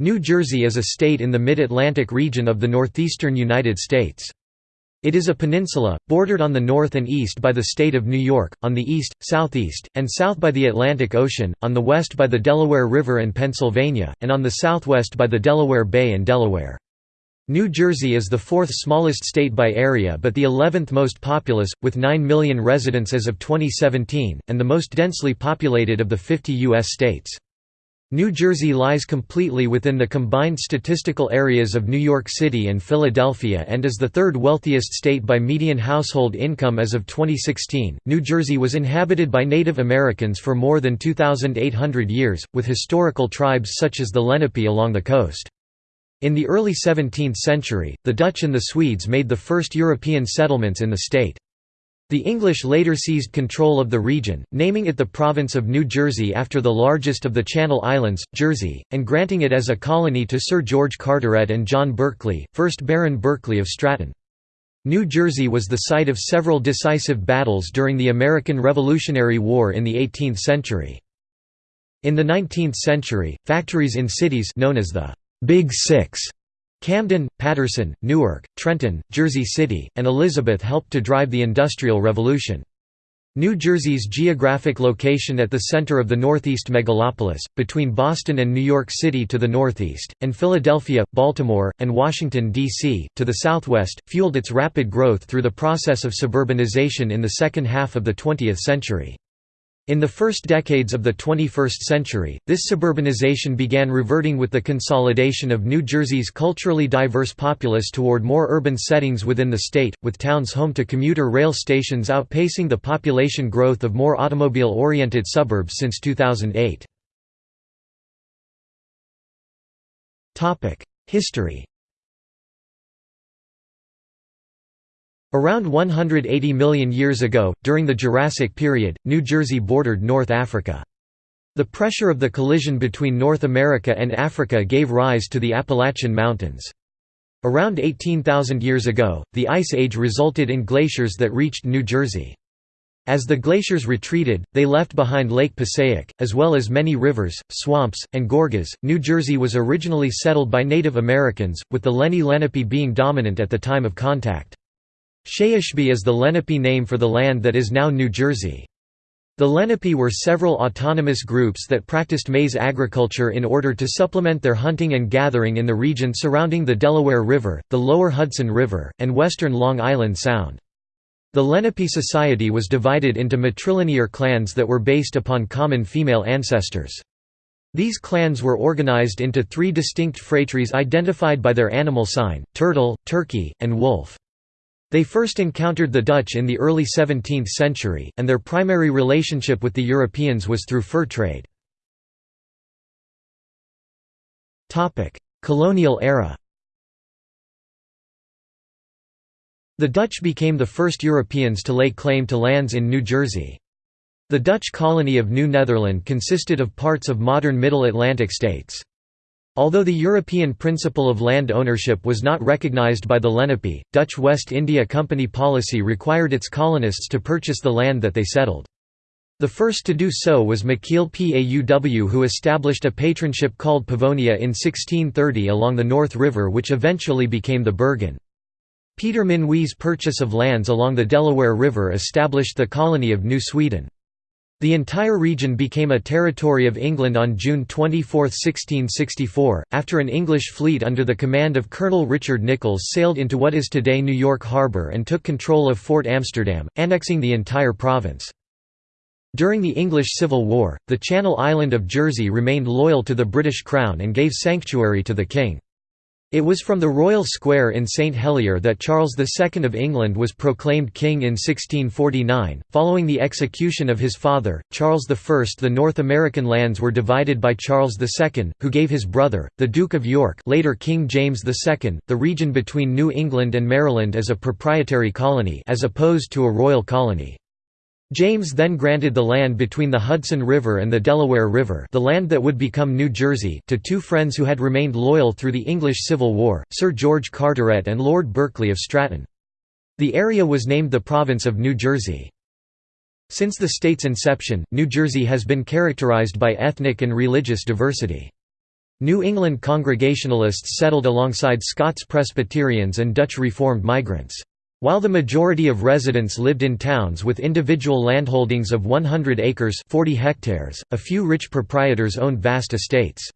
New Jersey is a state in the mid-Atlantic region of the northeastern United States. It is a peninsula, bordered on the north and east by the state of New York, on the east, southeast, and south by the Atlantic Ocean, on the west by the Delaware River and Pennsylvania, and on the southwest by the Delaware Bay and Delaware. New Jersey is the fourth smallest state by area but the 11th most populous, with 9 million residents as of 2017, and the most densely populated of the 50 U.S. states. New Jersey lies completely within the combined statistical areas of New York City and Philadelphia and is the third wealthiest state by median household income as of 2016. New Jersey was inhabited by Native Americans for more than 2,800 years, with historical tribes such as the Lenape along the coast. In the early 17th century, the Dutch and the Swedes made the first European settlements in the state. The English later seized control of the region, naming it the province of New Jersey after the largest of the Channel Islands, Jersey, and granting it as a colony to Sir George Carteret and John Berkeley, 1st Baron Berkeley of Stratton. New Jersey was the site of several decisive battles during the American Revolutionary War in the 18th century. In the 19th century, factories in cities known as the Big Six Camden, Paterson, Newark, Trenton, Jersey City, and Elizabeth helped to drive the Industrial Revolution. New Jersey's geographic location at the center of the Northeast megalopolis, between Boston and New York City to the northeast, and Philadelphia, Baltimore, and Washington, D.C., to the southwest, fueled its rapid growth through the process of suburbanization in the second half of the 20th century. In the first decades of the 21st century, this suburbanization began reverting with the consolidation of New Jersey's culturally diverse populace toward more urban settings within the state, with towns home to commuter rail stations outpacing the population growth of more automobile-oriented suburbs since 2008. History Around 180 million years ago, during the Jurassic period, New Jersey bordered North Africa. The pressure of the collision between North America and Africa gave rise to the Appalachian Mountains. Around 18,000 years ago, the Ice Age resulted in glaciers that reached New Jersey. As the glaciers retreated, they left behind Lake Passaic, as well as many rivers, swamps, and gorges. New Jersey was originally settled by Native Americans, with the Lenni Lenape being dominant at the time of contact. Scheyichbi is the Lenape name for the land that is now New Jersey. The Lenape were several autonomous groups that practiced maize agriculture in order to supplement their hunting and gathering in the region surrounding the Delaware River, the lower Hudson River, and western Long Island Sound. The Lenape society was divided into matrilinear clans that were based upon common female ancestors. These clans were organized into three distinct phratries identified by their animal sign, turtle, turkey, and wolf. They first encountered the Dutch in the early 17th century, and their primary relationship with the Europeans was through fur trade. Colonial era The Dutch became the first Europeans to lay claim to lands in New Jersey. The Dutch colony of New Netherland consisted of parts of modern Middle Atlantic states. Although the European principle of land ownership was not recognized by the Lenape, Dutch West India Company policy required its colonists to purchase the land that they settled. The first to do so was Michiel Pauw who established a patroonship called Pavonia in 1630 along the North River which eventually became the Bergen. Peter Minuit's purchase of lands along the Delaware River established the colony of New Sweden. The entire region became a territory of England on June 24, 1664, after an English fleet under the command of Colonel Richard Nicolls sailed into what is today New York Harbor and took control of Fort Amsterdam, annexing the entire province. During the English Civil War, the Channel Island of Jersey remained loyal to the British Crown and gave sanctuary to the King. It was from the Royal Square in St Helier that Charles II of England was proclaimed king in 1649. Following the execution of his father, Charles I, the North American lands were divided by Charles II, who gave his brother, the Duke of York, later King James II, the region between New England and Maryland as a proprietary colony as opposed to a royal colony. James then granted the land between the Hudson River and the Delaware River the land that would become New Jersey to two friends who had remained loyal through the English Civil War, Sir George Carteret and Lord Berkeley of Stratton. The area was named the province of New Jersey. Since the state's inception, New Jersey has been characterized by ethnic and religious diversity. New England Congregationalists settled alongside Scots Presbyterians and Dutch Reformed migrants. While the majority of residents lived in towns with individual landholdings of 100 acres 40 hectares, a few rich proprietors owned vast estates.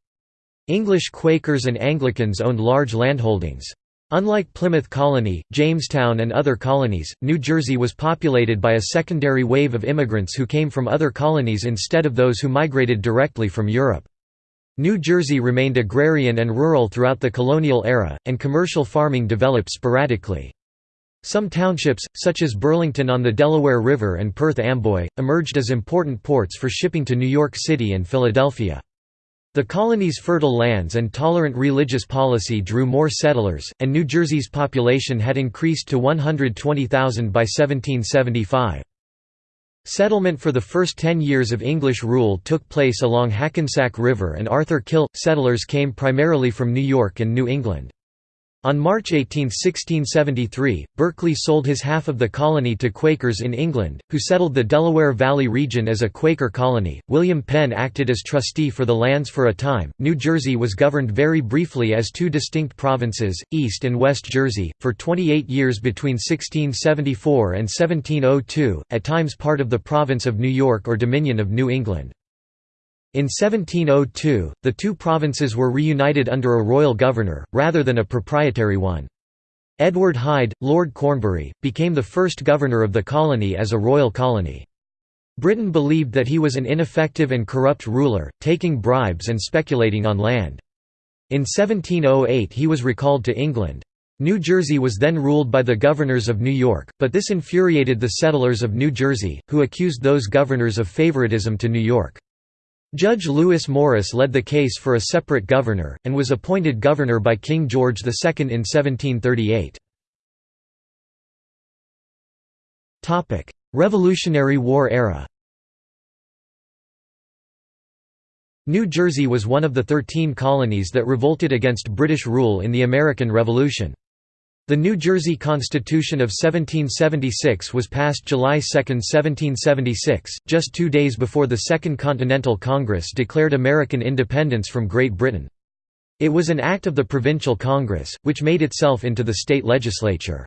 English Quakers and Anglicans owned large landholdings. Unlike Plymouth Colony, Jamestown and other colonies, New Jersey was populated by a secondary wave of immigrants who came from other colonies instead of those who migrated directly from Europe. New Jersey remained agrarian and rural throughout the colonial era, and commercial farming developed sporadically. Some townships, such as Burlington on the Delaware River and Perth Amboy, emerged as important ports for shipping to New York City and Philadelphia. The colony's fertile lands and tolerant religious policy drew more settlers, and New Jersey's population had increased to 120,000 by 1775. Settlement for the first ten years of English rule took place along Hackensack River and Arthur Kill. Settlers came primarily from New York and New England. On March 18, 1673, Berkeley sold his half of the colony to Quakers in England, who settled the Delaware Valley region as a Quaker colony. William Penn acted as trustee for the lands for a time. New Jersey was governed very briefly as two distinct provinces, East and West Jersey, for 28 years between 1674 and 1702, at times part of the province of New York or Dominion of New England. In 1702, the two provinces were reunited under a royal governor, rather than a proprietary one. Edward Hyde, Lord Cornbury, became the first governor of the colony as a royal colony. Britain believed that he was an ineffective and corrupt ruler, taking bribes and speculating on land. In 1708 he was recalled to England. New Jersey was then ruled by the governors of New York, but this infuriated the settlers of New Jersey, who accused those governors of favoritism to New York. Judge Lewis Morris led the case for a separate governor, and was appointed governor by King George II in 1738. Revolutionary War era New Jersey was one of the Thirteen Colonies that revolted against British rule in the American Revolution. The New Jersey Constitution of 1776 was passed July 2, 1776, just two days before the Second Continental Congress declared American independence from Great Britain. It was an act of the Provincial Congress, which made itself into the state legislature.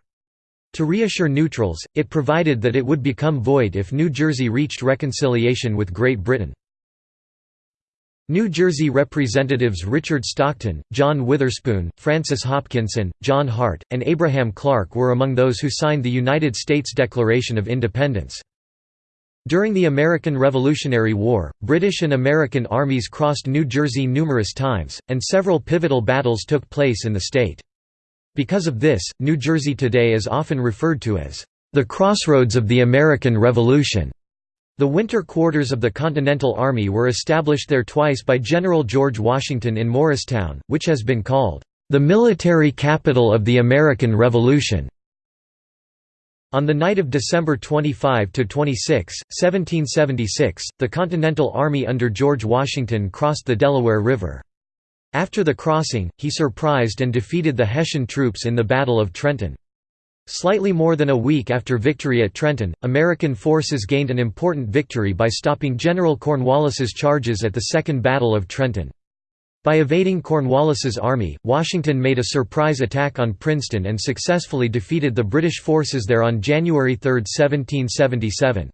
To reassure neutrals, it provided that it would become void if New Jersey reached reconciliation with Great Britain. New Jersey Representatives Richard Stockton, John Witherspoon, Francis Hopkinson, John Hart, and Abraham Clark were among those who signed the United States Declaration of Independence. During the American Revolutionary War, British and American armies crossed New Jersey numerous times, and several pivotal battles took place in the state. Because of this, New Jersey today is often referred to as the crossroads of the American Revolution. The winter quarters of the Continental Army were established there twice by General George Washington in Morristown, which has been called, "...the military capital of the American Revolution." On the night of December 25–26, 1776, the Continental Army under George Washington crossed the Delaware River. After the crossing, he surprised and defeated the Hessian troops in the Battle of Trenton. Slightly more than a week after victory at Trenton, American forces gained an important victory by stopping General Cornwallis's charges at the Second Battle of Trenton. By evading Cornwallis's army, Washington made a surprise attack on Princeton and successfully defeated the British forces there on January 3, 1777.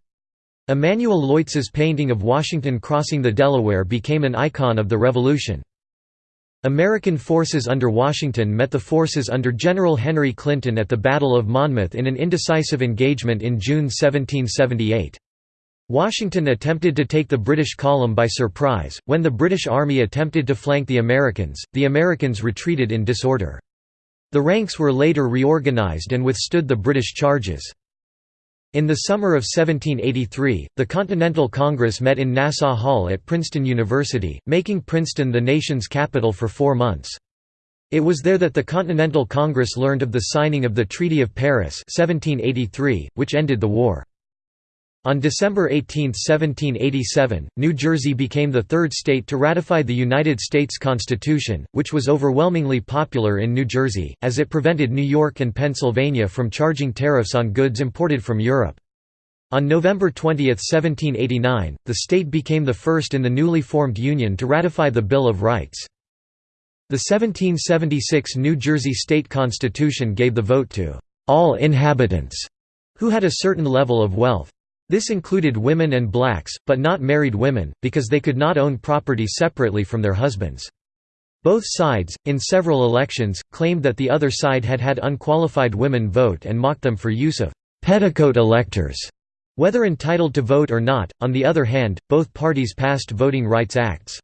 Emanuel Leutze's painting of Washington crossing the Delaware became an icon of the Revolution. American forces under Washington met the forces under General Henry Clinton at the Battle of Monmouth in an indecisive engagement in June 1778. Washington attempted to take the British column by surprise. When the British Army attempted to flank the Americans, the Americans retreated in disorder. The ranks were later reorganized and withstood the British charges. In the summer of 1783, the Continental Congress met in Nassau Hall at Princeton University, making Princeton the nation's capital for four months. It was there that the Continental Congress learned of the signing of the Treaty of Paris 1783, which ended the war. On December 18, 1787, New Jersey became the third state to ratify the United States Constitution, which was overwhelmingly popular in New Jersey, as it prevented New York and Pennsylvania from charging tariffs on goods imported from Europe. On November 20, 1789, the state became the first in the newly formed Union to ratify the Bill of Rights. The 1776 New Jersey state constitution gave the vote to all inhabitants who had a certain level of wealth. This included women and blacks, but not married women, because they could not own property separately from their husbands. Both sides, in several elections, claimed that the other side had had unqualified women vote and mocked them for use of petticoat electors, whether entitled to vote or not. On the other hand, both parties passed Voting Rights Acts.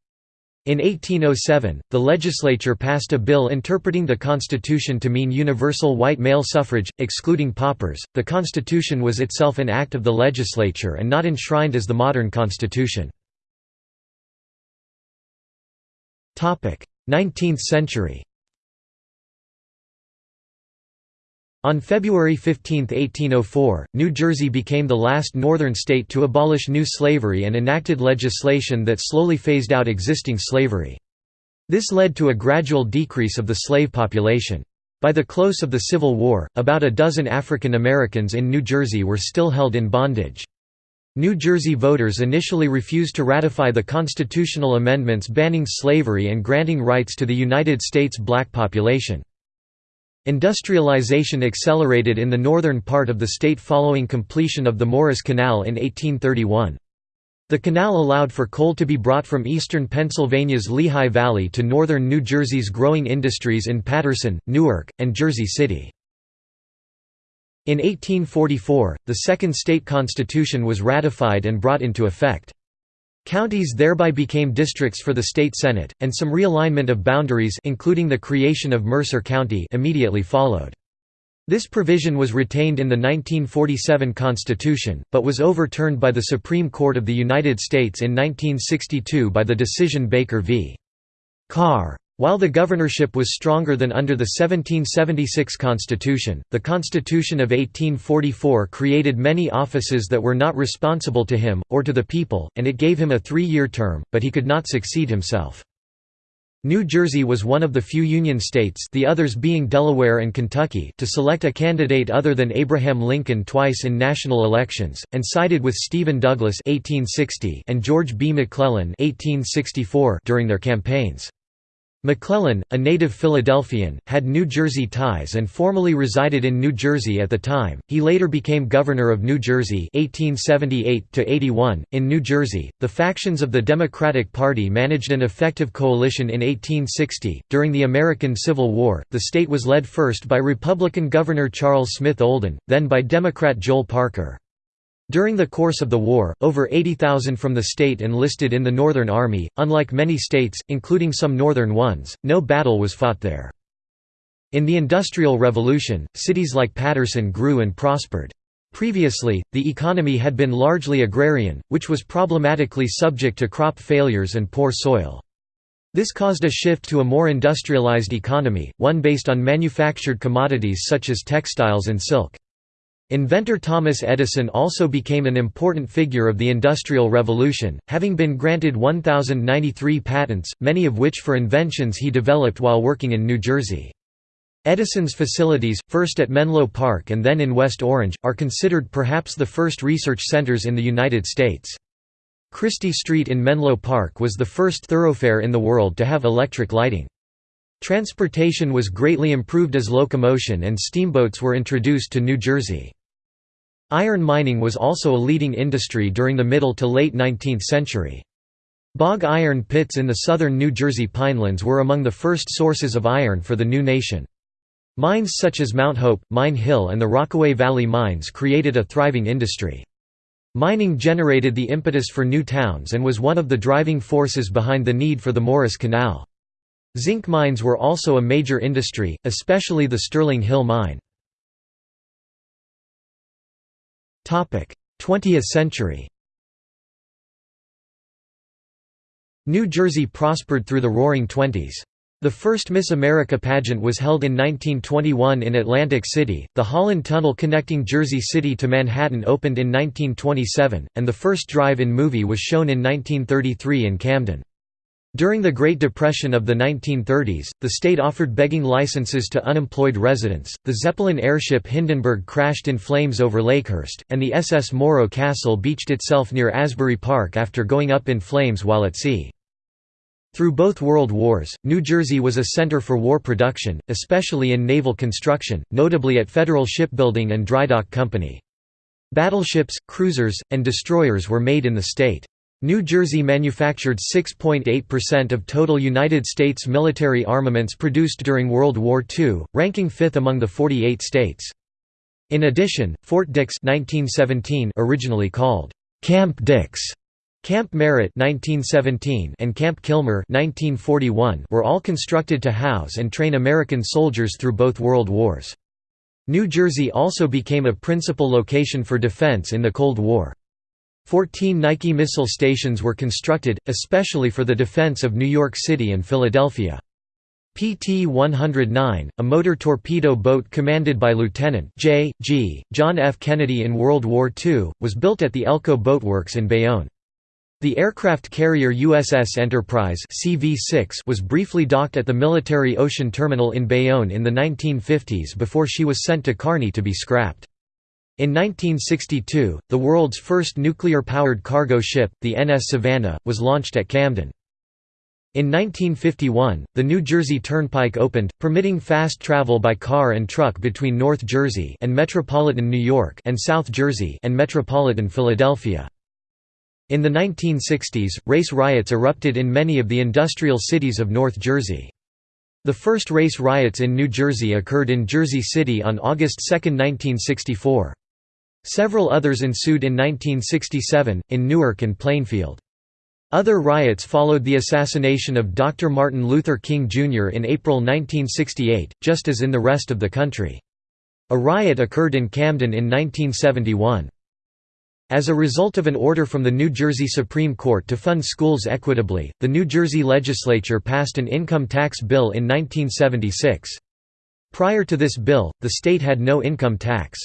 In 1807, the legislature passed a bill interpreting the Constitution to mean universal white male suffrage, excluding paupers. The Constitution was itself an act of the legislature and not enshrined as the modern Constitution. 19th century On February 15, 1804, New Jersey became the last northern state to abolish new slavery and enacted legislation that slowly phased out existing slavery. This led to a gradual decrease of the slave population. By the close of the Civil War, about a dozen African Americans in New Jersey were still held in bondage. New Jersey voters initially refused to ratify the constitutional amendments banning slavery and granting rights to the United States black population. Industrialization accelerated in the northern part of the state following completion of the Morris Canal in 1831. The canal allowed for coal to be brought from eastern Pennsylvania's Lehigh Valley to northern New Jersey's growing industries in Paterson, Newark, and Jersey City. In 1844, the second state constitution was ratified and brought into effect. Counties thereby became districts for the state senate, and some realignment of boundaries including the creation of Mercer County immediately followed. This provision was retained in the 1947 Constitution, but was overturned by the Supreme Court of the United States in 1962 by the decision Baker v. Carr. While the governorship was stronger than under the 1776 constitution, the Constitution of 1844 created many offices that were not responsible to him, or to the people, and it gave him a three-year term, but he could not succeed himself. New Jersey was one of the few Union states the others being Delaware and Kentucky to select a candidate other than Abraham Lincoln twice in national elections, and sided with Stephen Douglas 1860 and George B. McClellan 1864 during their campaigns. McClellan, a native Philadelphian, had New Jersey ties and formally resided in New Jersey at the time. He later became governor of New Jersey 1878 to 81. In New Jersey, the factions of the Democratic Party managed an effective coalition in 1860. During the American Civil War, the state was led first by Republican Governor Charles Smith Olden, then by Democrat Joel Parker. During the course of the war, over 80,000 from the state enlisted in the Northern Army. Unlike many states, including some northern ones, no battle was fought there. In the Industrial Revolution, cities like Paterson grew and prospered. Previously, the economy had been largely agrarian, which was problematically subject to crop failures and poor soil. This caused a shift to a more industrialized economy, one based on manufactured commodities such as textiles and silk. Inventor Thomas Edison also became an important figure of the Industrial Revolution, having been granted 1,093 patents, many of which for inventions he developed while working in New Jersey. Edison's facilities, first at Menlo Park and then in West Orange, are considered perhaps the first research centers in the United States. Christie Street in Menlo Park was the first thoroughfare in the world to have electric lighting. Transportation was greatly improved as locomotion and steamboats were introduced to New Jersey. Iron mining was also a leading industry during the middle to late 19th century. Bog iron pits in the southern New Jersey pinelands were among the first sources of iron for the new nation. Mines such as Mount Hope, Mine Hill and the Rockaway Valley mines created a thriving industry. Mining generated the impetus for new towns and was one of the driving forces behind the need for the Morris Canal. Zinc mines were also a major industry, especially the Sterling Hill mine. 20th century New Jersey prospered through the Roaring Twenties. The first Miss America pageant was held in 1921 in Atlantic City, the Holland Tunnel connecting Jersey City to Manhattan opened in 1927, and the first drive-in movie was shown in 1933 in Camden. During the Great Depression of the 1930s, the state offered begging licenses to unemployed residents. The Zeppelin airship Hindenburg crashed in flames over Lakehurst, and the SS Morro Castle beached itself near Asbury Park after going up in flames while at sea. Through both World Wars, New Jersey was a center for war production, especially in naval construction, notably at Federal Shipbuilding and Drydock Company. Battleships, cruisers, and destroyers were made in the state. New Jersey manufactured 6.8% of total United States military armaments produced during World War II, ranking fifth among the 48 states. In addition, Fort Dix 1917 originally called Camp Dix Camp Merritt 1917 and Camp Kilmer 1941 were all constructed to house and train American soldiers through both World Wars. New Jersey also became a principal location for defense in the Cold War. Fourteen Nike missile stations were constructed, especially for the defense of New York City and Philadelphia. PT-109, a motor torpedo boat commanded by Lieutenant J. G. John F. Kennedy in World War II, was built at the Elco Boatworks in Bayonne. The aircraft carrier USS Enterprise CV-6 was briefly docked at the Military Ocean Terminal in Bayonne in the 1950s before she was sent to Kearny to be scrapped. In 1962, the world's first nuclear-powered cargo ship, the NS Savannah, was launched at Camden. In 1951, the New Jersey Turnpike opened, permitting fast travel by car and truck between North Jersey and metropolitan New York and South Jersey and metropolitan Philadelphia. In the 1960s, race riots erupted in many of the industrial cities of North Jersey. The first race riots in New Jersey occurred in Jersey City on August 2, 1964. Several others ensued in 1967, in Newark and Plainfield. Other riots followed the assassination of Dr. Martin Luther King Jr. in April 1968, just as in the rest of the country. A riot occurred in Camden in 1971. As a result of an order from the New Jersey Supreme Court to fund schools equitably, the New Jersey legislature passed an income tax bill in 1976. Prior to this bill, the state had no income tax.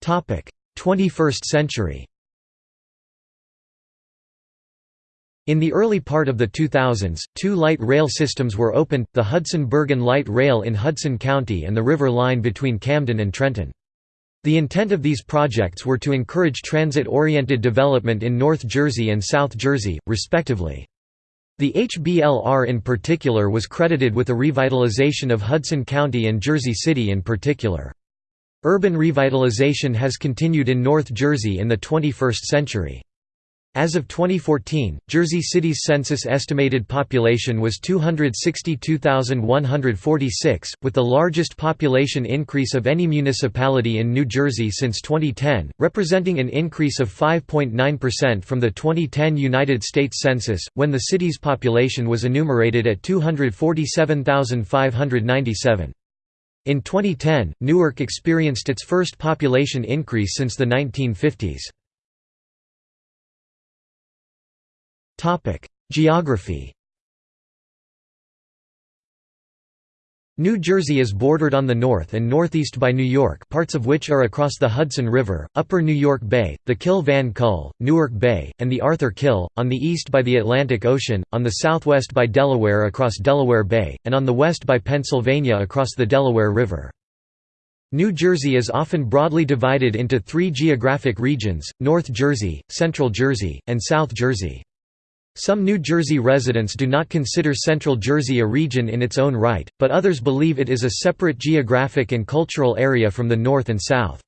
21st century In the early part of the 2000s, two light rail systems were opened, the Hudson-Bergen Light Rail in Hudson County and the River Line between Camden and Trenton. The intent of these projects were to encourage transit-oriented development in North Jersey and South Jersey, respectively. The HBLR in particular was credited with a revitalization of Hudson County and Jersey City in particular. Urban revitalization has continued in North Jersey in the 21st century. As of 2014, Jersey City's census estimated population was 262,146, with the largest population increase of any municipality in New Jersey since 2010, representing an increase of 5.9% from the 2010 United States Census, when the city's population was enumerated at 247,597. In 2010, Newark experienced its first population increase since the 1950s. Geography New Jersey is bordered on the north and northeast by New York parts of which are across the Hudson River, Upper New York Bay, the Kill Van Kull, Newark Bay, and the Arthur Kill, on the east by the Atlantic Ocean, on the southwest by Delaware across Delaware Bay, and on the west by Pennsylvania across the Delaware River. New Jersey is often broadly divided into three geographic regions, North Jersey, Central Jersey, and South Jersey. Some New Jersey residents do not consider Central Jersey a region in its own right, but others believe it is a separate geographic and cultural area from the north and south.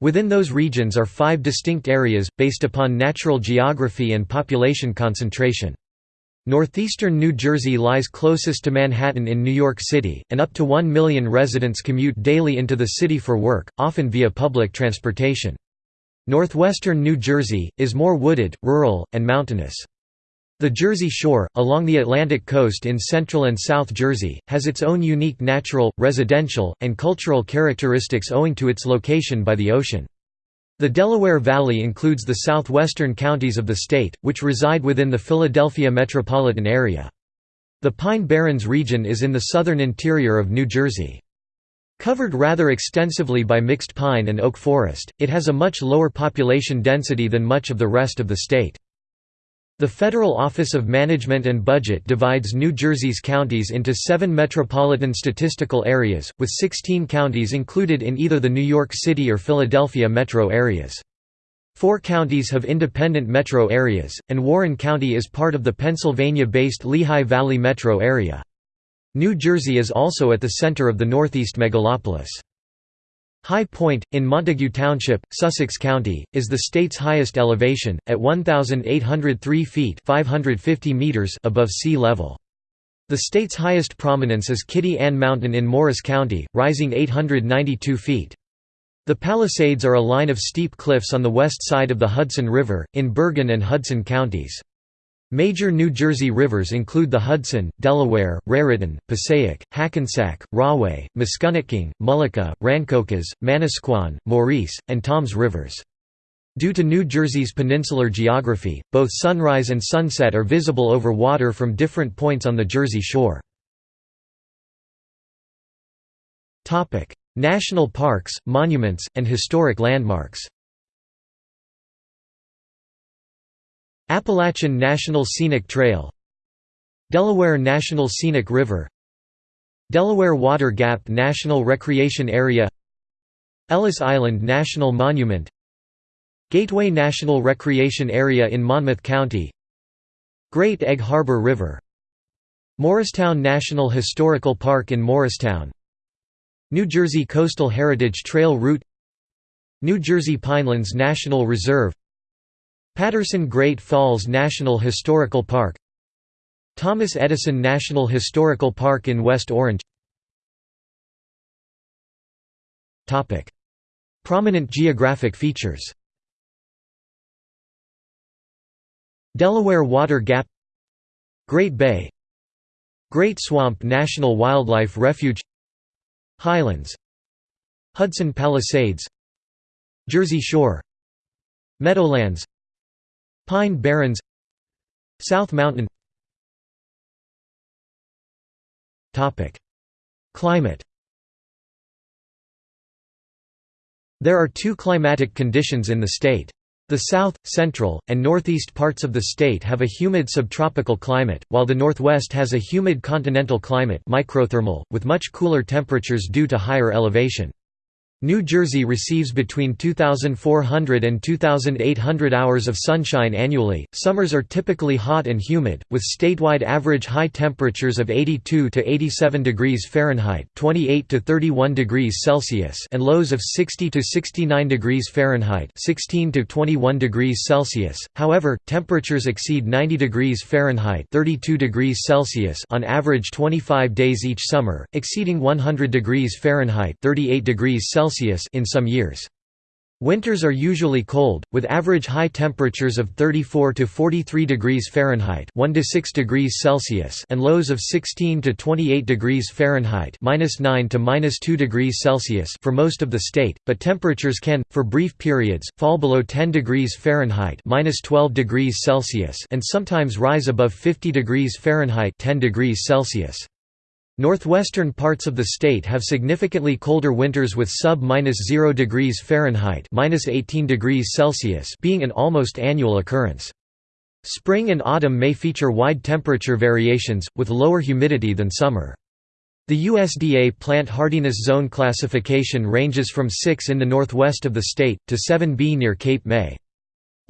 Within those regions are five distinct areas, based upon natural geography and population concentration. Northeastern New Jersey lies closest to Manhattan in New York City, and up to 1 million residents commute daily into the city for work, often via public transportation. Northwestern New Jersey, is more wooded, rural, and mountainous. The Jersey Shore, along the Atlantic coast in central and South Jersey, has its own unique natural, residential, and cultural characteristics owing to its location by the ocean. The Delaware Valley includes the southwestern counties of the state, which reside within the Philadelphia metropolitan area. The Pine Barrens region is in the southern interior of New Jersey. Covered rather extensively by mixed pine and oak forest, it has a much lower population density than much of the rest of the state. The Federal Office of Management and Budget divides New Jersey's counties into seven metropolitan statistical areas, with 16 counties included in either the New York City or Philadelphia metro areas. Four counties have independent metro areas, and Warren County is part of the Pennsylvania-based Lehigh Valley metro area. New Jersey is also at the center of the Northeast megalopolis. High Point, in Montague Township, Sussex County, is the state's highest elevation, at 1,803 feet 550 meters above sea level. The state's highest prominence is Kitty Ann Mountain in Morris County, rising 892 feet. The Palisades are a line of steep cliffs on the west side of the Hudson River, in Bergen and Hudson counties. Major New Jersey rivers include the Hudson, Delaware, Raritan, Passaic, Hackensack, Rahway, Musconetcong, Mullica, Rancocas, Manasquan, Maurice, and Toms rivers. Due to New Jersey's peninsular geography, both sunrise and sunset are visible over water from different points on the Jersey shore. National parks, monuments, and historic landmarks Appalachian National Scenic Trail Delaware National Scenic River Delaware Water Gap National Recreation Area Ellis Island National Monument Gateway National Recreation Area in Monmouth County Great Egg Harbor River Morristown National Historical Park in Morristown New Jersey Coastal Heritage Trail Route New Jersey Pinelands National Reserve Paterson Great Falls National Historical Park Thomas Edison National Historical Park in West Orange. Prominent geographic features. Delaware Water Gap Great Bay Great Swamp National Wildlife Refuge Highlands Hudson Palisades Jersey Shore Meadowlands Pine Barrens South Mountain Climate There are two climatic conditions in the state. The south, central, and northeast parts of the state have a humid subtropical climate, while the northwest has a humid continental climate microthermal, with much cooler temperatures due to higher elevation. New Jersey receives between 2,400 and 2,800 hours of sunshine annually. Summers are typically hot and humid, with statewide average high temperatures of 82 to 87 degrees Fahrenheit (28 to 31 degrees Celsius) and lows of 60 to 69 degrees Fahrenheit (16 to 21 degrees Celsius). However, temperatures exceed 90 degrees Fahrenheit (32 degrees Celsius) on average 25 days each summer, exceeding 100 degrees Fahrenheit (38 degrees Celsius) Celsius in some years. Winters are usually cold, with average high temperatures of 34 to 43 degrees Fahrenheit (1 to 6 degrees Celsius) and lows of 16 to 28 degrees Fahrenheit (-9 to -2 degrees Celsius) for most of the state, but temperatures can, for brief periods, fall below 10 degrees Fahrenheit (-12 degrees Celsius) and sometimes rise above 50 degrees Fahrenheit (10 degrees Celsius). Northwestern parts of the state have significantly colder winters with sub-0 degrees Fahrenheit (-18 degrees Celsius) being an almost annual occurrence. Spring and autumn may feature wide temperature variations, with lower humidity than summer. The USDA plant hardiness zone classification ranges from 6 in the northwest of the state, to 7B near Cape May.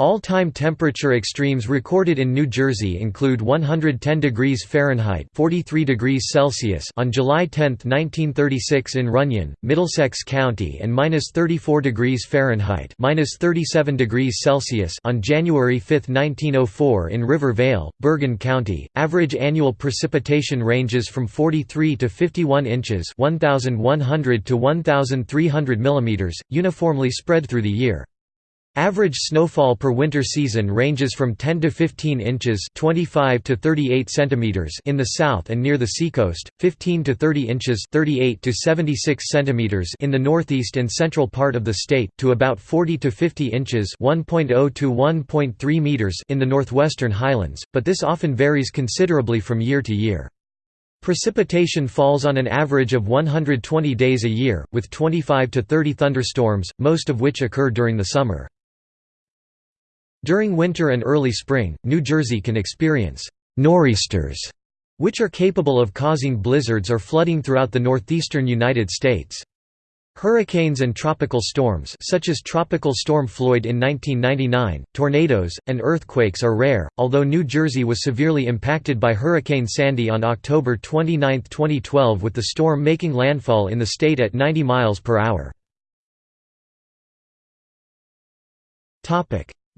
All-time temperature extremes recorded in New Jersey include 110 degrees Fahrenheit (43 degrees Celsius) on July 10, 1936 in Runyon, Middlesex County and -34 degrees Fahrenheit (37 degrees Celsius) on January 5, 1904 in River Vale, Bergen County. Average annual precipitation ranges from 43 to 51 inches (1100 to 1300 mm), uniformly spread through the year. Average snowfall per winter season ranges from 10 to 15 inches 25 to 38 centimeters in the south and near the seacoast, 15 to 30 inches 38 to 76 centimeters in the northeast and central part of the state, to about 40 to 50 inches 1.0 to 1.3 meters in the northwestern highlands, but this often varies considerably from year to year. Precipitation falls on an average of 120 days a year, with 25 to 30 thunderstorms, most of which occur during the summer. During winter and early spring, New Jersey can experience nor'easters, which are capable of causing blizzards or flooding throughout the northeastern United States. Hurricanes and tropical storms such as Tropical Storm Floyd in 1999, tornadoes, and earthquakes are rare, although New Jersey was severely impacted by Hurricane Sandy on October 29, 2012 with the storm making landfall in the state at 90 miles per hour.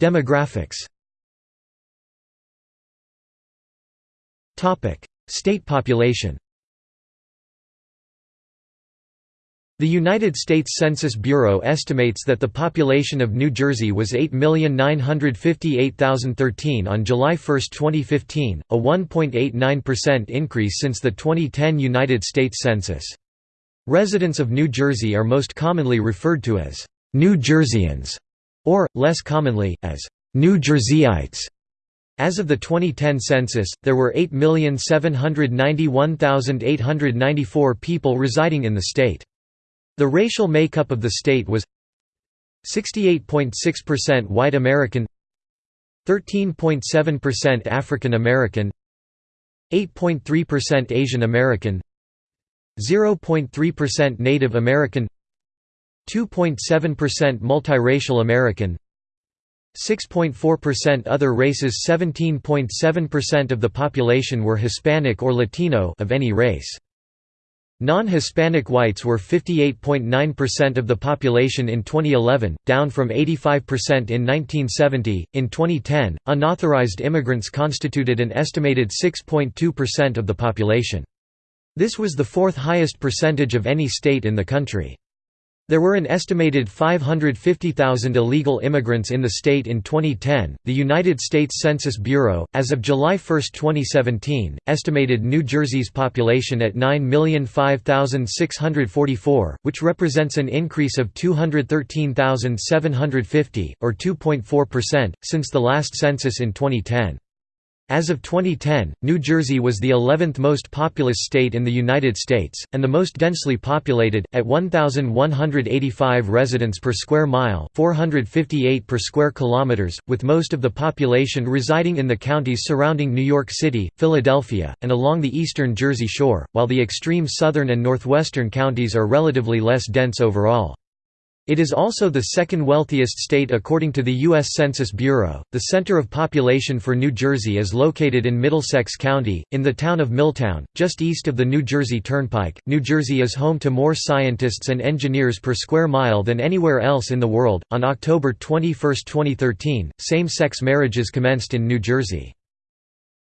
Demographics State population The United States Census Bureau estimates that the population of New Jersey was 8,958,013 on July 1, 2015, a 1.89% increase since the 2010 United States Census. Residents of New Jersey are most commonly referred to as New Jerseyans, or, less commonly, as New Jerseyites. As of the 2010 census, there were 8,791,894 people residing in the state. The racial makeup of the state was 68.6% white American 13.7% African American 8.3% Asian American 0.3% Native American 2.7% multiracial American 6.4% other races 17.7% of the population were Hispanic or Latino of any race. Non-Hispanic whites were 58.9% of the population in 2011, down from 85% in 1970. In 2010, unauthorized immigrants constituted an estimated 6.2% of the population. This was the fourth highest percentage of any state in the country. There were an estimated 550,000 illegal immigrants in the state in 2010. The United States Census Bureau, as of July 1, 2017, estimated New Jersey's population at 9,005,644, which represents an increase of 213,750, or 2.4%, since the last census in 2010. As of 2010, New Jersey was the 11th most populous state in the United States, and the most densely populated, at 1,185 residents per square mile 458 per square kilometers, with most of the population residing in the counties surrounding New York City, Philadelphia, and along the eastern Jersey Shore, while the extreme southern and northwestern counties are relatively less dense overall. It is also the second wealthiest state according to the U.S. Census Bureau. The center of population for New Jersey is located in Middlesex County, in the town of Milltown, just east of the New Jersey Turnpike. New Jersey is home to more scientists and engineers per square mile than anywhere else in the world. On October 21, 2013, same sex marriages commenced in New Jersey.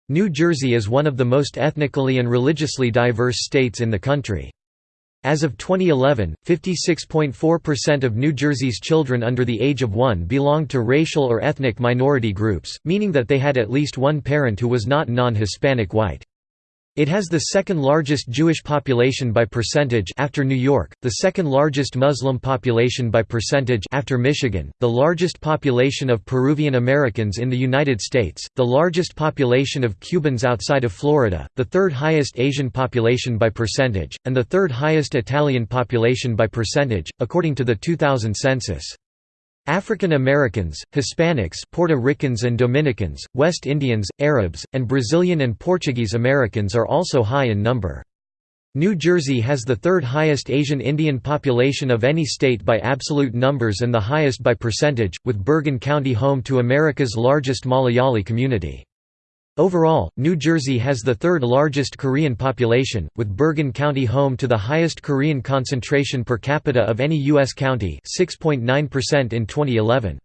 New Jersey is one of the most ethnically and religiously diverse states in the country. As of 2011, 56.4% of New Jersey's children under the age of one belonged to racial or ethnic minority groups, meaning that they had at least one parent who was not non-Hispanic white. It has the second largest Jewish population by percentage after New York, the second largest Muslim population by percentage after Michigan, the largest population of Peruvian Americans in the United States, the largest population of Cubans outside of Florida, the third highest Asian population by percentage, and the third highest Italian population by percentage, according to the 2000 census. African Americans, Hispanics Puerto Ricans and Dominicans, West Indians, Arabs, and Brazilian and Portuguese Americans are also high in number. New Jersey has the third highest Asian Indian population of any state by absolute numbers and the highest by percentage, with Bergen County home to America's largest Malayali community. Overall, New Jersey has the third largest Korean population, with Bergen County home to the highest Korean concentration per capita of any U.S. county 6.9% in 2011.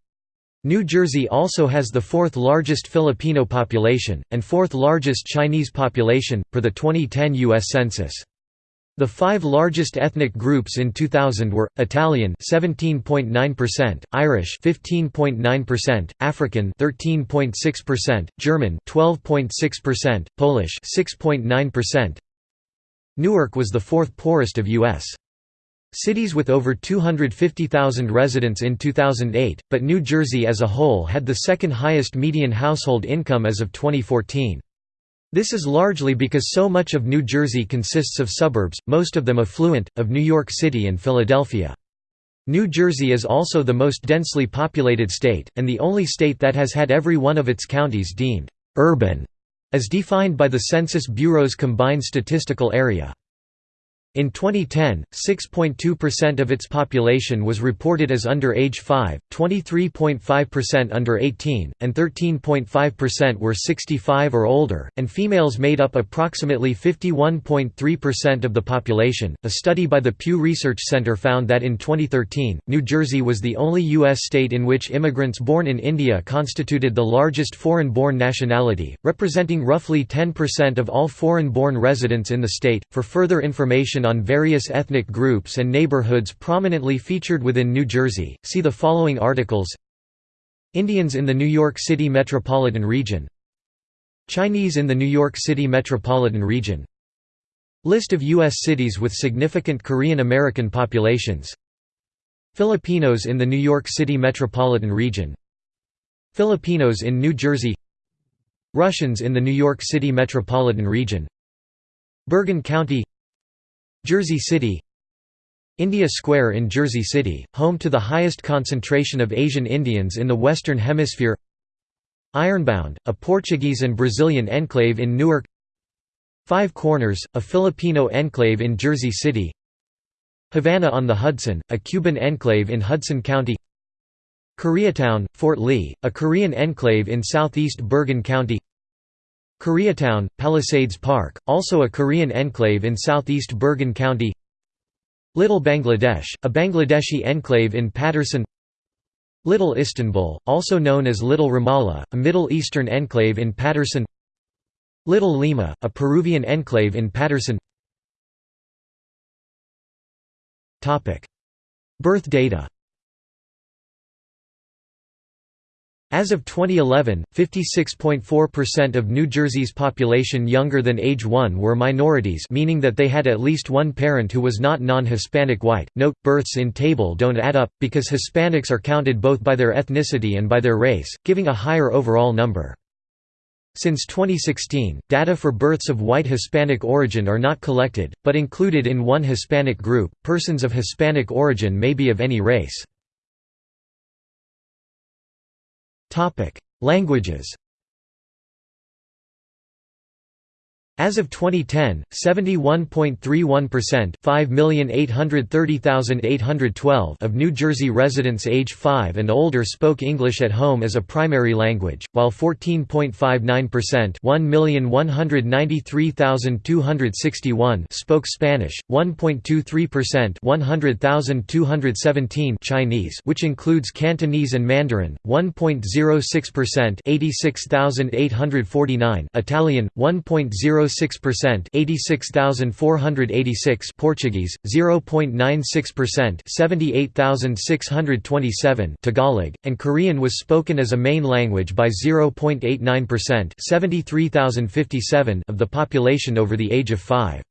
New Jersey also has the fourth largest Filipino population, and fourth largest Chinese population, per the 2010 U.S. Census. The five largest ethnic groups in 2000 were Italian 17.9%, Irish 15.9%, African 13.6%, German 12.6%, Polish 6.9%. Newark was the fourth poorest of US cities with over 250,000 residents in 2008, but New Jersey as a whole had the second highest median household income as of 2014. This is largely because so much of New Jersey consists of suburbs, most of them affluent, of New York City and Philadelphia. New Jersey is also the most densely populated state, and the only state that has had every one of its counties deemed «urban», as defined by the Census Bureau's Combined Statistical Area. In 2010, 6.2% of its population was reported as under age 5, 23.5% under 18, and 13.5% were 65 or older, and females made up approximately 51.3% of the population. A study by the Pew Research Center found that in 2013, New Jersey was the only U.S. state in which immigrants born in India constituted the largest foreign born nationality, representing roughly 10% of all foreign born residents in the state. For further information on various ethnic groups and neighborhoods prominently featured within New Jersey, see the following articles. Indians in the New York City metropolitan region. Chinese in the New York City metropolitan region. List of U.S. cities with significant Korean American populations. Filipinos in the New York City metropolitan region. Filipinos in New Jersey. Russians in the New York City metropolitan region. Bergen County Jersey City India Square in Jersey City, home to the highest concentration of Asian Indians in the Western Hemisphere Ironbound, a Portuguese and Brazilian enclave in Newark Five Corners, a Filipino enclave in Jersey City Havana on the Hudson, a Cuban enclave in Hudson County Koreatown, Fort Lee, a Korean enclave in southeast Bergen County Koreatown, Palisades Park, also a Korean enclave in southeast Bergen County. Little Bangladesh, a Bangladeshi enclave in Paterson. Little Istanbul, also known as Little Ramallah, a Middle Eastern enclave in Paterson. Little Lima, a Peruvian enclave in Paterson. Birth data As of 2011, 56.4% of New Jersey's population younger than age 1 were minorities meaning that they had at least one parent who was not non-Hispanic white. Note, births in table don't add up, because Hispanics are counted both by their ethnicity and by their race, giving a higher overall number. Since 2016, data for births of white Hispanic origin are not collected, but included in one Hispanic group. Persons of Hispanic origin may be of any race. Languages As of 2010, 71.31% (5,830,812) of New Jersey residents age 5 and older spoke English at home as a primary language, while 14.59% (1,193,261) spoke Spanish, 1.23% (100,217) Chinese, which includes Cantonese and Mandarin, 1.06% (86,849) Italian, 1.0 0.06% 86,486 Portuguese 0.96% 78,627 Tagalog and Korean was spoken as a main language by 0.89% 73,057 of the population over the age of 5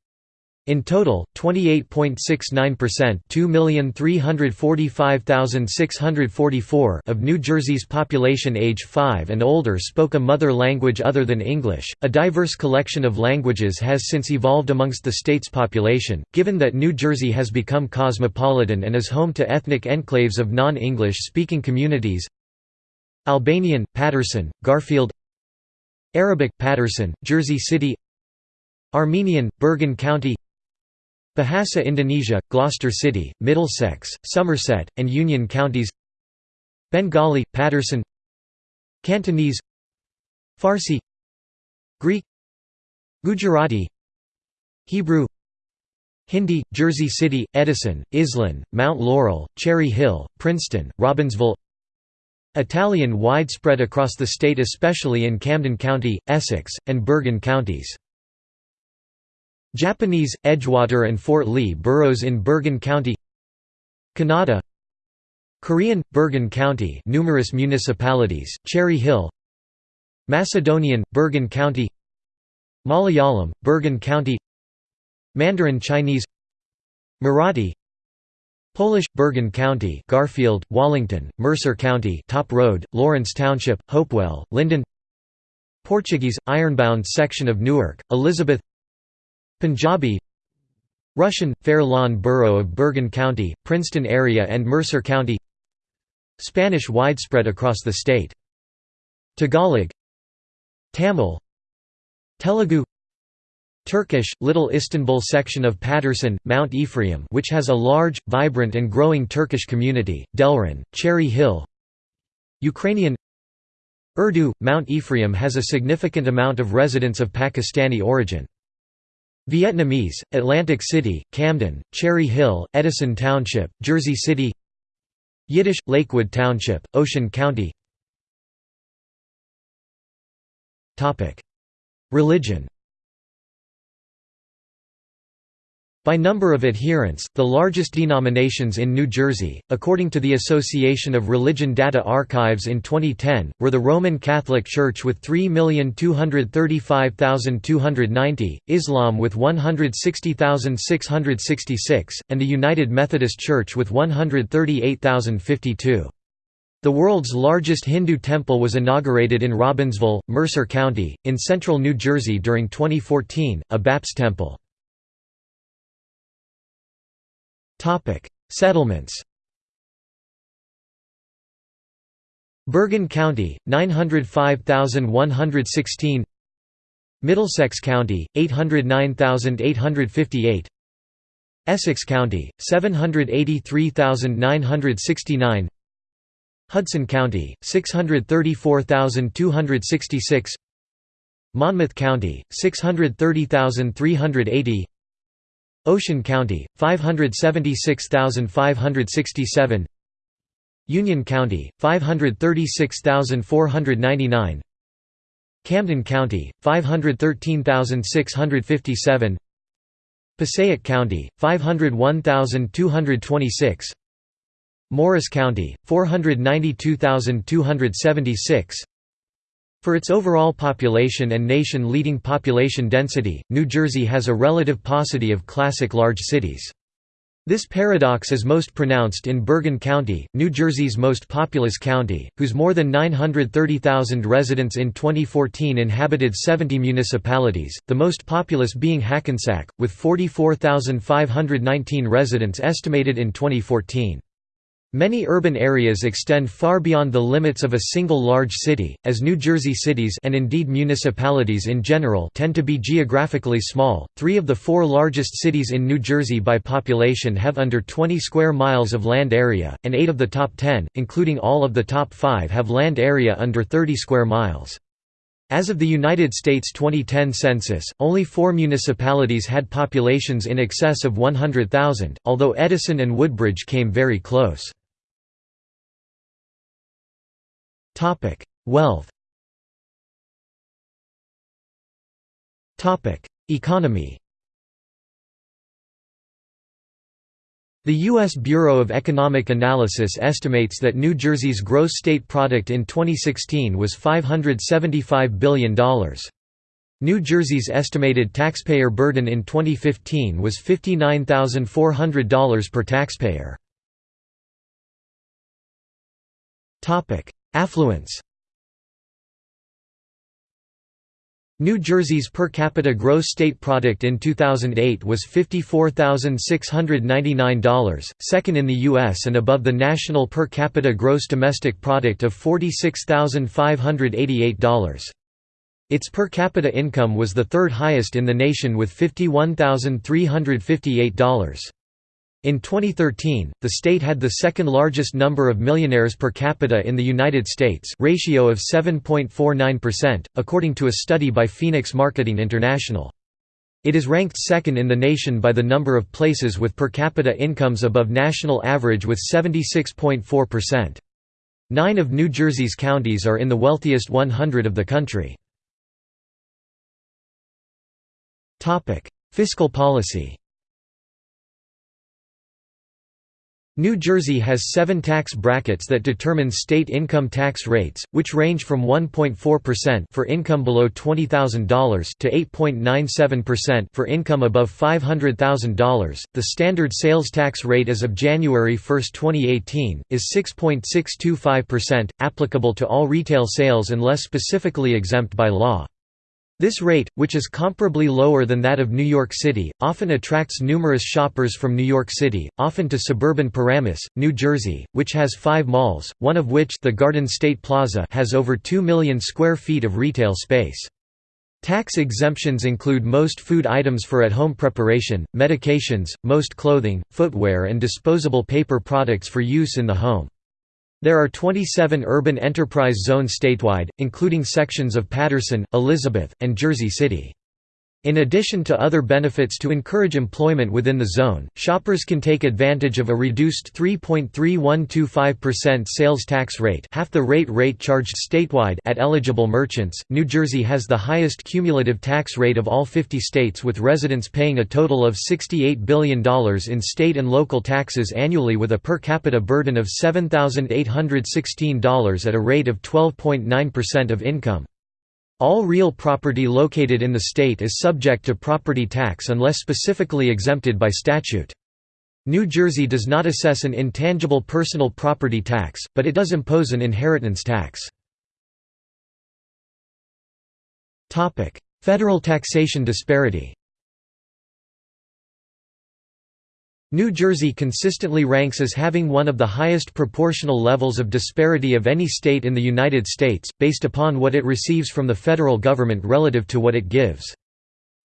in total, 28.69% 2,345,644 of New Jersey's population age 5 and older spoke a mother language other than English. A diverse collection of languages has since evolved amongst the state's population, given that New Jersey has become cosmopolitan and is home to ethnic enclaves of non-English speaking communities. Albanian, Paterson, Garfield Arabic, Paterson, Jersey City Armenian, Bergen County Bahasa Indonesia, Gloucester City, Middlesex, Somerset, and Union counties. Bengali, Paterson Cantonese. Farsi. Greek. Gujarati. Hebrew. Hindi, Jersey City, Edison, Iselin, Mount Laurel, Cherry Hill, Princeton, Robbinsville. Italian widespread across the state especially in Camden County, Essex, and Bergen counties Japanese, Edgewater and Fort Lee boroughs in Bergen County Kannada Korean, Bergen County numerous municipalities, Cherry Hill Macedonian, Bergen County Malayalam, Bergen County Mandarin Chinese Marathi Polish, Bergen County Garfield, Wallington, Mercer County Top Road, Lawrence Township, Hopewell, Linden Portuguese, Ironbound section of Newark, Elizabeth Punjabi Russian, Fair Lawn Borough of Bergen County, Princeton area and Mercer County Spanish widespread across the state. Tagalog Tamil Telugu Turkish, Little Istanbul section of Paterson, Mount Ephraim which has a large, vibrant and growing Turkish community, Delran, Cherry Hill Ukrainian Urdu, Mount Ephraim has a significant amount of residents of Pakistani origin. Vietnamese, Atlantic City, Camden, Cherry Hill, Edison Township, Jersey City Yiddish, Lakewood Township, Ocean County. Religion By number of adherents, the largest denominations in New Jersey, according to the Association of Religion Data Archives in 2010, were the Roman Catholic Church with 3,235,290, Islam with 160,666, and the United Methodist Church with 138,052. The world's largest Hindu temple was inaugurated in Robbinsville, Mercer County, in central New Jersey during 2014, a BAPS temple. Topic: Settlements. Bergen County 905,116 Middlesex County 809,858 Essex County 783,969 Hudson County 634,266 Monmouth County 630,380 Ocean County, 576,567 Union County, 536,499 Camden County, 513,657 Passaic County, 501,226 Morris County, 492,276 for its overall population and nation-leading population density, New Jersey has a relative paucity of classic large cities. This paradox is most pronounced in Bergen County, New Jersey's most populous county, whose more than 930,000 residents in 2014 inhabited 70 municipalities, the most populous being Hackensack, with 44,519 residents estimated in 2014. Many urban areas extend far beyond the limits of a single large city, as New Jersey cities and indeed municipalities in general tend to be geographically small. Three of the four largest cities in New Jersey by population have under 20 square miles of land area, and eight of the top 10, including all of the top five have land area under 30 square miles. As of the United States 2010 census, only four municipalities had populations in excess of 100,000, although Edison and Woodbridge came very close. Topic: Wealth. Topic: Economy. The U.S. Bureau of Economic Analysis estimates that New Jersey's gross state product in 2016 was $575 billion. New Jersey's estimated taxpayer burden in 2015 was $59,400 per taxpayer. Affluence New Jersey's per capita gross state product in 2008 was $54,699, second in the U.S. and above the national per capita gross domestic product of $46,588. Its per capita income was the third highest in the nation with $51,358. In 2013, the state had the second largest number of millionaires per capita in the United States ratio of 7.49%, according to a study by Phoenix Marketing International. It is ranked second in the nation by the number of places with per capita incomes above national average with 76.4%. Nine of New Jersey's counties are in the wealthiest 100 of the country. Fiscal policy New Jersey has seven tax brackets that determine state income tax rates, which range from 1.4% for income below $20,000 to 8.97% for income above $500,000. The standard sales tax rate as of January 1, 2018, is 6.625%, applicable to all retail sales unless specifically exempt by law. This rate, which is comparably lower than that of New York City, often attracts numerous shoppers from New York City, often to suburban Paramus, New Jersey, which has five malls, one of which the Garden State Plaza has over 2 million square feet of retail space. Tax exemptions include most food items for at-home preparation, medications, most clothing, footwear and disposable paper products for use in the home. There are 27 urban enterprise zones statewide, including sections of Paterson, Elizabeth, and Jersey City. In addition to other benefits to encourage employment within the zone, shoppers can take advantage of a reduced 3.3125% sales tax rate, half the rate rate charged statewide at eligible merchants. New Jersey has the highest cumulative tax rate of all 50 states with residents paying a total of $68 billion in state and local taxes annually with a per capita burden of $7,816 at a rate of 12.9% of income. All real property located in the state is subject to property tax unless specifically exempted by statute. New Jersey does not assess an intangible personal property tax, but it does impose an inheritance tax. Federal taxation disparity New Jersey consistently ranks as having one of the highest proportional levels of disparity of any state in the United States, based upon what it receives from the federal government relative to what it gives.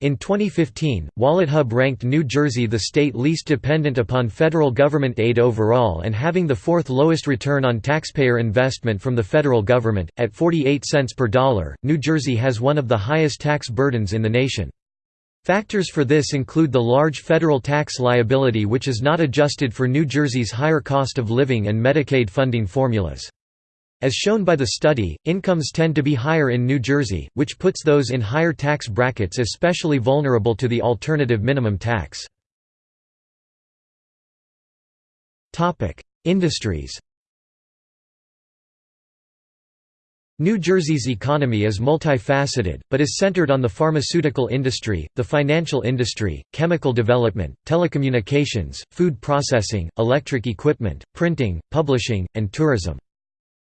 In 2015, WalletHub ranked New Jersey the state least dependent upon federal government aid overall and having the fourth lowest return on taxpayer investment from the federal government. At 48 cents per dollar, New Jersey has one of the highest tax burdens in the nation. Factors for this include the large federal tax liability which is not adjusted for New Jersey's higher cost of living and Medicaid funding formulas. As shown by the study, incomes tend to be higher in New Jersey, which puts those in higher tax brackets especially vulnerable to the alternative minimum tax. Industries New Jersey's economy is multifaceted, but is centered on the pharmaceutical industry, the financial industry, chemical development, telecommunications, food processing, electric equipment, printing, publishing, and tourism.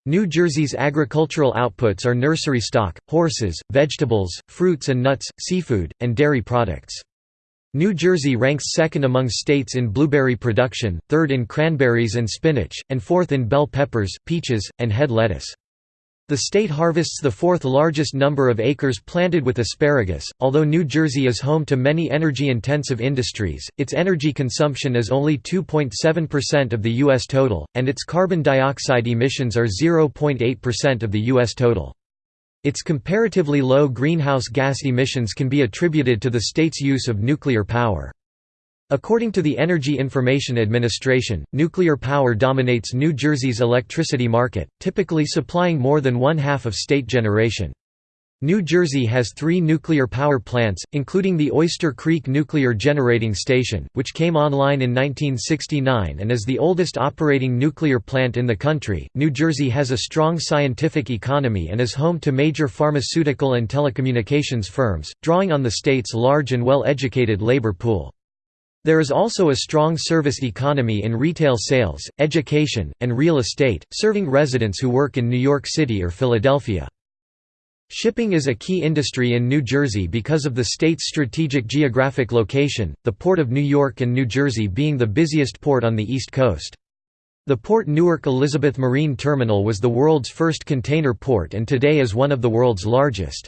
New Jersey's agricultural outputs are nursery stock, horses, vegetables, fruits and nuts, seafood, and dairy products. New Jersey ranks second among states in blueberry production, third in cranberries and spinach, and fourth in bell peppers, peaches, and head lettuce. The state harvests the fourth largest number of acres planted with asparagus. Although New Jersey is home to many energy intensive industries, its energy consumption is only 2.7% of the U.S. total, and its carbon dioxide emissions are 0.8% of the U.S. total. Its comparatively low greenhouse gas emissions can be attributed to the state's use of nuclear power. According to the Energy Information Administration, nuclear power dominates New Jersey's electricity market, typically supplying more than one-half of state generation. New Jersey has three nuclear power plants, including the Oyster Creek Nuclear Generating Station, which came online in 1969 and is the oldest operating nuclear plant in the country. New Jersey has a strong scientific economy and is home to major pharmaceutical and telecommunications firms, drawing on the state's large and well educated labor pool. There is also a strong service economy in retail sales, education, and real estate, serving residents who work in New York City or Philadelphia. Shipping is a key industry in New Jersey because of the state's strategic geographic location, the Port of New York and New Jersey being the busiest port on the East Coast. The Port Newark Elizabeth Marine Terminal was the world's first container port and today is one of the world's largest.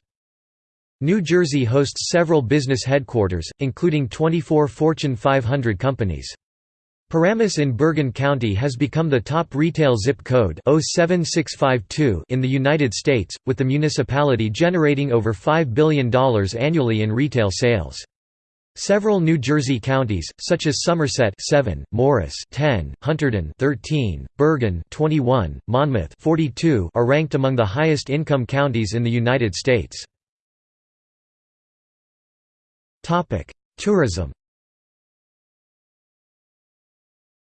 New Jersey hosts several business headquarters, including 24 Fortune 500 companies. Paramus in Bergen County has become the top retail zip code 07652 in the United States, with the municipality generating over $5 billion annually in retail sales. Several New Jersey counties, such as Somerset 7, Morris 10, Hunterdon 13, Bergen 21, Monmouth 42, are ranked among the highest income counties in the United States. Tourism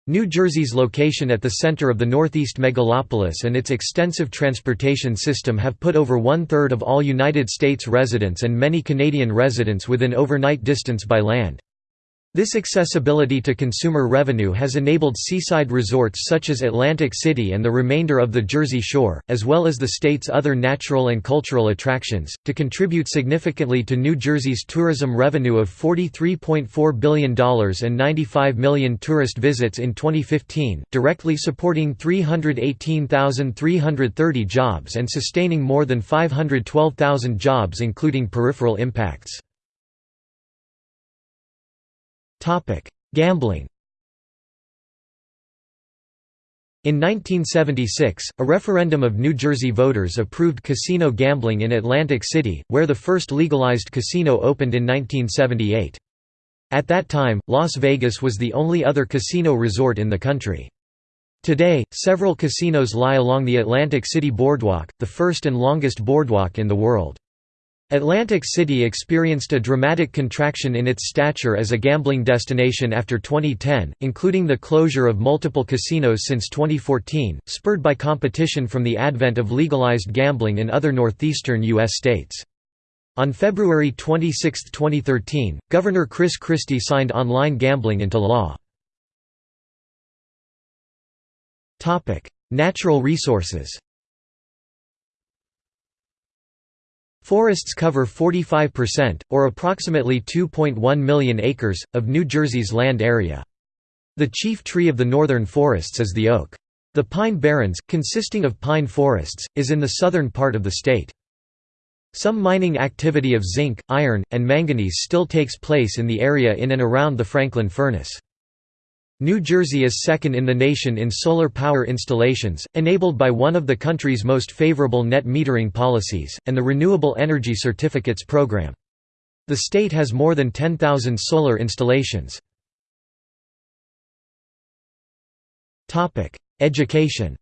New Jersey's location at the center of the Northeast megalopolis and its extensive transportation system have put over one-third of all United States residents and many Canadian residents within overnight distance by land. This accessibility to consumer revenue has enabled seaside resorts such as Atlantic City and the remainder of the Jersey Shore, as well as the state's other natural and cultural attractions, to contribute significantly to New Jersey's tourism revenue of $43.4 billion and 95 million tourist visits in 2015, directly supporting 318,330 jobs and sustaining more than 512,000 jobs including peripheral impacts. Gambling In 1976, a referendum of New Jersey voters approved casino gambling in Atlantic City, where the first legalized casino opened in 1978. At that time, Las Vegas was the only other casino resort in the country. Today, several casinos lie along the Atlantic City Boardwalk, the first and longest boardwalk in the world. Atlantic City experienced a dramatic contraction in its stature as a gambling destination after 2010, including the closure of multiple casinos since 2014, spurred by competition from the advent of legalized gambling in other northeastern U.S. states. On February 26, 2013, Governor Chris Christie signed online gambling into law. Natural resources Forests cover 45%, or approximately 2.1 million acres, of New Jersey's land area. The chief tree of the northern forests is the oak. The Pine Barrens, consisting of pine forests, is in the southern part of the state. Some mining activity of zinc, iron, and manganese still takes place in the area in and around the Franklin Furnace. New Jersey is second in the nation in solar power installations, enabled by one of the country's most favorable net metering policies, and the Renewable Energy Certificates program. The state has more than 10,000 solar installations. Education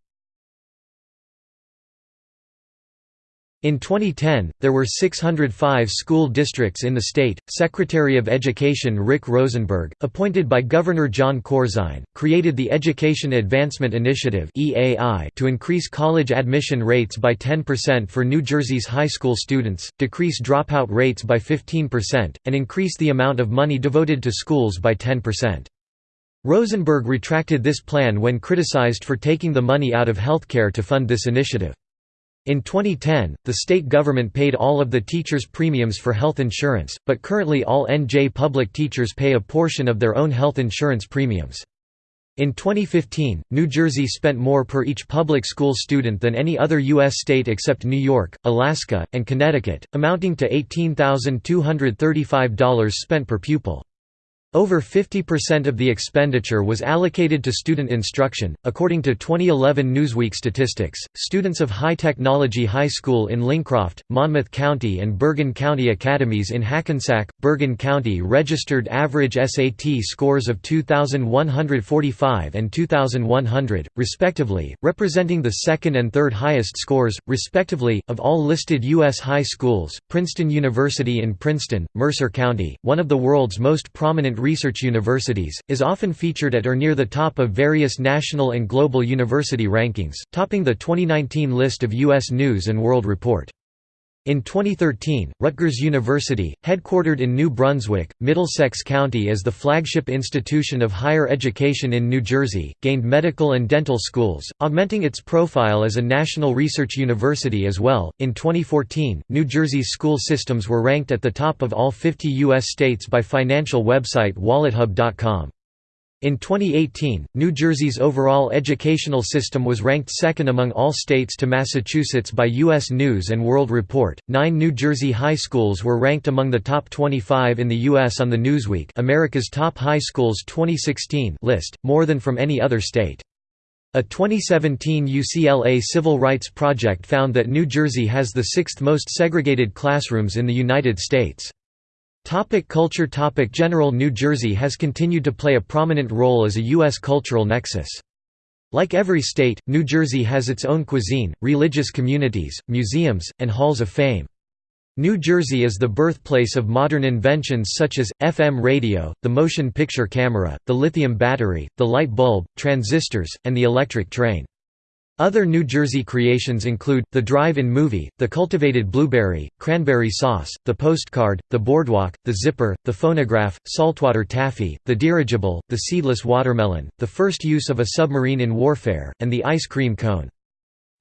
In 2010, there were 605 school districts in the state. Secretary of Education Rick Rosenberg, appointed by Governor Jon Corzine, created the Education Advancement Initiative to increase college admission rates by 10% for New Jersey's high school students, decrease dropout rates by 15%, and increase the amount of money devoted to schools by 10%. Rosenberg retracted this plan when criticized for taking the money out of healthcare to fund this initiative. In 2010, the state government paid all of the teachers' premiums for health insurance, but currently all NJ public teachers pay a portion of their own health insurance premiums. In 2015, New Jersey spent more per each public school student than any other U.S. state except New York, Alaska, and Connecticut, amounting to $18,235 spent per pupil. Over 50% of the expenditure was allocated to student instruction. According to 2011 Newsweek statistics, students of High Technology High School in Lincroft, Monmouth County, and Bergen County academies in Hackensack, Bergen County registered average SAT scores of 2,145 and 2,100, respectively, representing the second and third highest scores, respectively, of all listed U.S. high schools. Princeton University in Princeton, Mercer County, one of the world's most prominent research universities, is often featured at or near the top of various national and global university rankings, topping the 2019 list of U.S. News & World Report. In 2013, Rutgers University, headquartered in New Brunswick, Middlesex County as the flagship institution of higher education in New Jersey, gained medical and dental schools, augmenting its profile as a national research university as well. In 2014, New Jersey's school systems were ranked at the top of all 50 U.S. states by financial website WalletHub.com. In 2018, New Jersey's overall educational system was ranked second among all states to Massachusetts by U.S. News and World Report. Nine New Jersey high schools were ranked among the top 25 in the U.S. on the Newsweek America's Top High Schools 2016 list, more than from any other state. A 2017 UCLA Civil Rights Project found that New Jersey has the sixth most segregated classrooms in the United States. Topic culture Topic General New Jersey has continued to play a prominent role as a U.S. cultural nexus. Like every state, New Jersey has its own cuisine, religious communities, museums, and halls of fame. New Jersey is the birthplace of modern inventions such as, FM radio, the motion picture camera, the lithium battery, the light bulb, transistors, and the electric train. Other New Jersey creations include, the drive-in movie, the cultivated blueberry, cranberry sauce, the postcard, the boardwalk, the zipper, the phonograph, saltwater taffy, the dirigible, the seedless watermelon, the first use of a submarine in warfare, and the ice cream cone.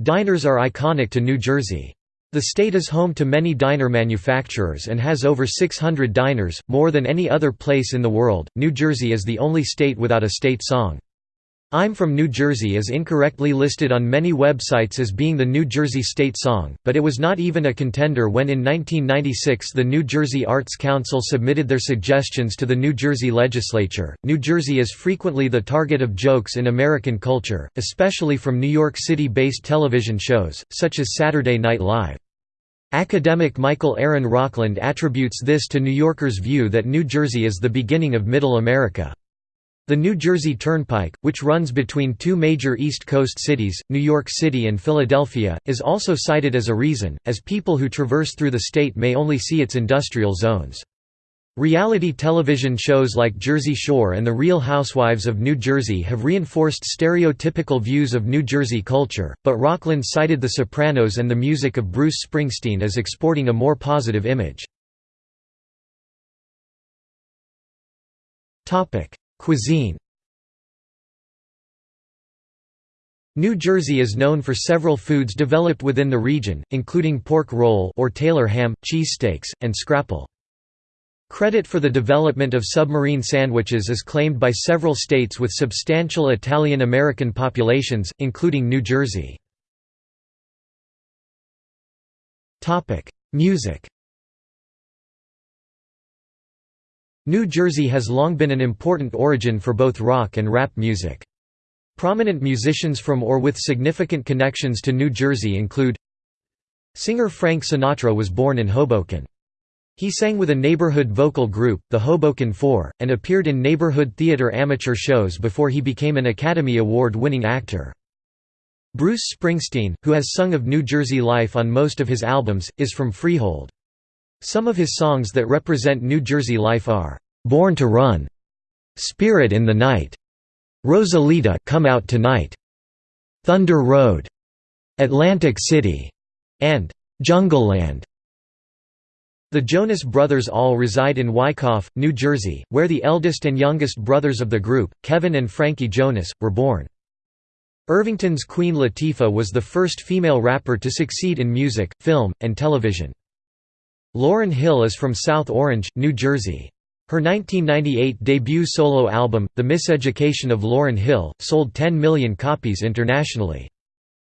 Diners are iconic to New Jersey. The state is home to many diner manufacturers and has over 600 diners, more than any other place in the world. New Jersey is the only state without a state song. I'm from New Jersey is incorrectly listed on many websites as being the New Jersey state song, but it was not even a contender when in 1996 the New Jersey Arts Council submitted their suggestions to the New Jersey legislature. New Jersey is frequently the target of jokes in American culture, especially from New York City based television shows, such as Saturday Night Live. Academic Michael Aaron Rockland attributes this to New Yorkers' view that New Jersey is the beginning of Middle America. The New Jersey Turnpike, which runs between two major East Coast cities, New York City and Philadelphia, is also cited as a reason, as people who traverse through the state may only see its industrial zones. Reality television shows like Jersey Shore and The Real Housewives of New Jersey have reinforced stereotypical views of New Jersey culture, but Rockland cited The Sopranos and the music of Bruce Springsteen as exporting a more positive image. Cuisine New Jersey is known for several foods developed within the region, including pork roll or Taylor ham, cheesesteaks, and scrapple. Credit for the development of submarine sandwiches is claimed by several states with substantial Italian-American populations, including New Jersey. Music New Jersey has long been an important origin for both rock and rap music. Prominent musicians from or with significant connections to New Jersey include Singer Frank Sinatra was born in Hoboken. He sang with a neighborhood vocal group, the Hoboken Four, and appeared in neighborhood theater amateur shows before he became an Academy Award-winning actor. Bruce Springsteen, who has sung of New Jersey life on most of his albums, is from Freehold. Some of his songs that represent New Jersey life are, "'Born to Run", "'Spirit in the Night", "'Rosalita Come Out Tonight", "'Thunder Road", "'Atlantic City", and "'Jungleland". The Jonas Brothers all reside in Wyckoff, New Jersey, where the eldest and youngest brothers of the group, Kevin and Frankie Jonas, were born. Irvington's Queen Latifah was the first female rapper to succeed in music, film, and television. Lauryn Hill is from South Orange, New Jersey. Her 1998 debut solo album, The Miseducation of Lauryn Hill, sold 10 million copies internationally.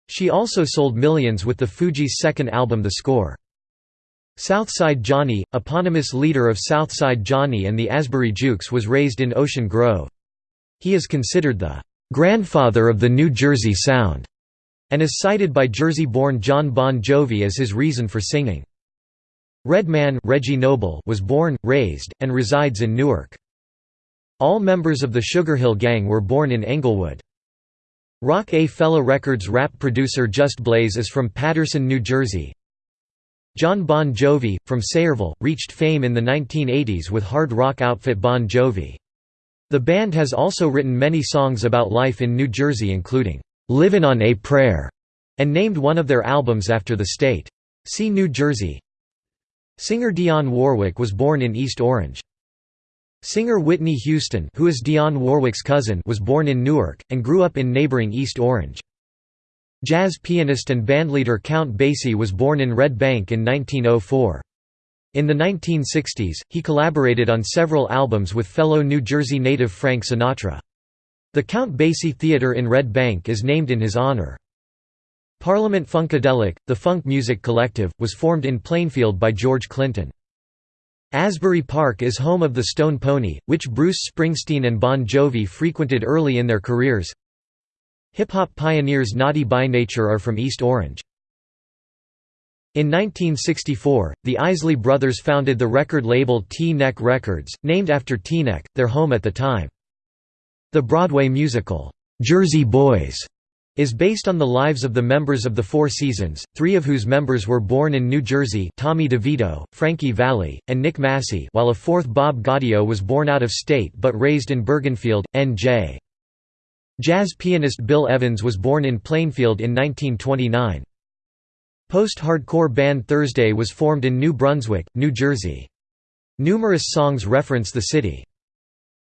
She also sold millions with the Fugees' second album The Score. Southside Johnny, eponymous leader of Southside Johnny and the Asbury Jukes was raised in Ocean Grove. He is considered the "...grandfather of the New Jersey Sound", and is cited by Jersey-born Jon Bon Jovi as his reason for singing. Redman Reggie Noble was born, raised, and resides in Newark. All members of the Sugar Hill Gang were born in Englewood. Roc-A-Fella Records rap producer Just Blaze is from Paterson, New Jersey. Jon Bon Jovi, from Sayreville, reached fame in the 1980s with hard rock outfit Bon Jovi. The band has also written many songs about life in New Jersey including, "'Livin' on a Prayer' and named one of their albums after the state. See New Jersey Singer Dionne Warwick was born in East Orange. Singer Whitney Houston who is Dionne Warwick's cousin was born in Newark, and grew up in neighboring East Orange. Jazz pianist and bandleader Count Basie was born in Red Bank in 1904. In the 1960s, he collaborated on several albums with fellow New Jersey native Frank Sinatra. The Count Basie Theatre in Red Bank is named in his honor. Parliament Funkadelic, the funk music collective, was formed in Plainfield by George Clinton. Asbury Park is home of the Stone Pony, which Bruce Springsteen and Bon Jovi frequented early in their careers. Hip-hop pioneers Naughty by Nature are from East Orange. In 1964, the Isley Brothers founded the record label T-Neck Records, named after Teaneck, their home at the time. The Broadway musical, "'Jersey Boys' is based on the lives of the members of the Four Seasons, three of whose members were born in New Jersey Tommy DeVito, Frankie Valli, and Nick Massi while a fourth Bob Gaudio was born out of state but raised in Bergenfield, N.J. Jazz pianist Bill Evans was born in Plainfield in 1929. Post-hardcore band Thursday was formed in New Brunswick, New Jersey. Numerous songs reference the city.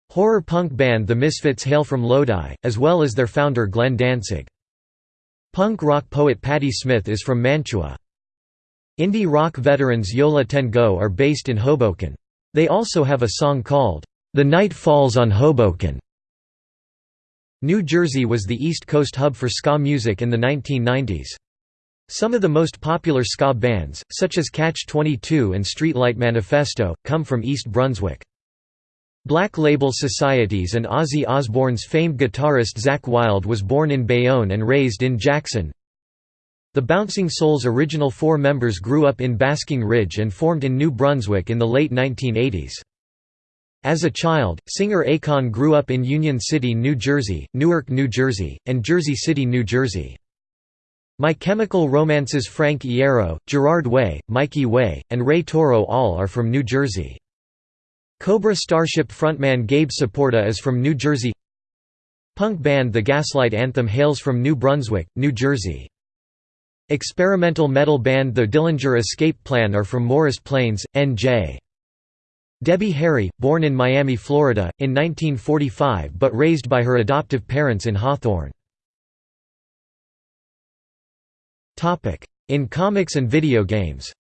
Horror punk band The Misfits hail from Lodi, as well as their founder Glenn Danzig. Punk rock poet Patti Smith is from Mantua. Indie rock veterans Yo La Tengo are based in Hoboken. They also have a song called, The Night Falls on Hoboken. New Jersey was the East Coast hub for ska music in the 1990s. Some of the most popular ska bands, such as Catch-22 and Streetlight Manifesto, come from East Brunswick. Black Label Society's and Ozzy Osbourne's famed guitarist Zakk Wylde was born in Bayonne and raised in Jackson. The Bouncing Souls' original four members grew up in Basking Ridge and formed in New Brunswick in the late 1980s. As a child, singer Akon grew up in Union City, New Jersey, Newark, New Jersey, and Jersey City, New Jersey. My Chemical Romance's Frank Iero, Gerard Way, Mikey Way, and Ray Toro all are from New Jersey. Cobra Starship frontman Gabe Saporta is from New Jersey Punk band The Gaslight Anthem hails from New Brunswick, New Jersey. Experimental metal band The Dillinger Escape Plan are from Morris Plains, N.J. Debbie Harry, born in Miami, Florida, in 1945 but raised by her adoptive parents in Hawthorne. In comics and video games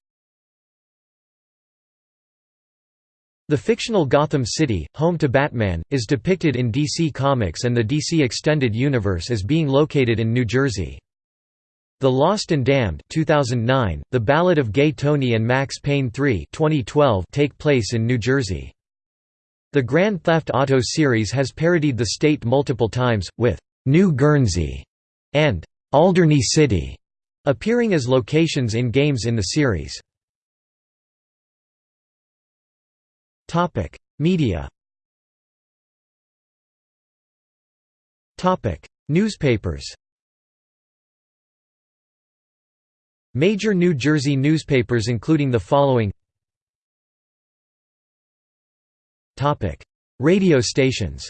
The fictional Gotham City, home to Batman, is depicted in DC Comics and the DC Extended Universe as being located in New Jersey. The Lost and Damned 2009, The Ballad of Gay Tony and Max Payne 3 2012 take place in New Jersey. The Grand Theft Auto series has parodied the state multiple times, with «New Guernsey» and «Alderney City» appearing as locations in games in the series. Media. Topic: Newspapers. Major New Jersey newspapers including the following. Topic: Radio stations.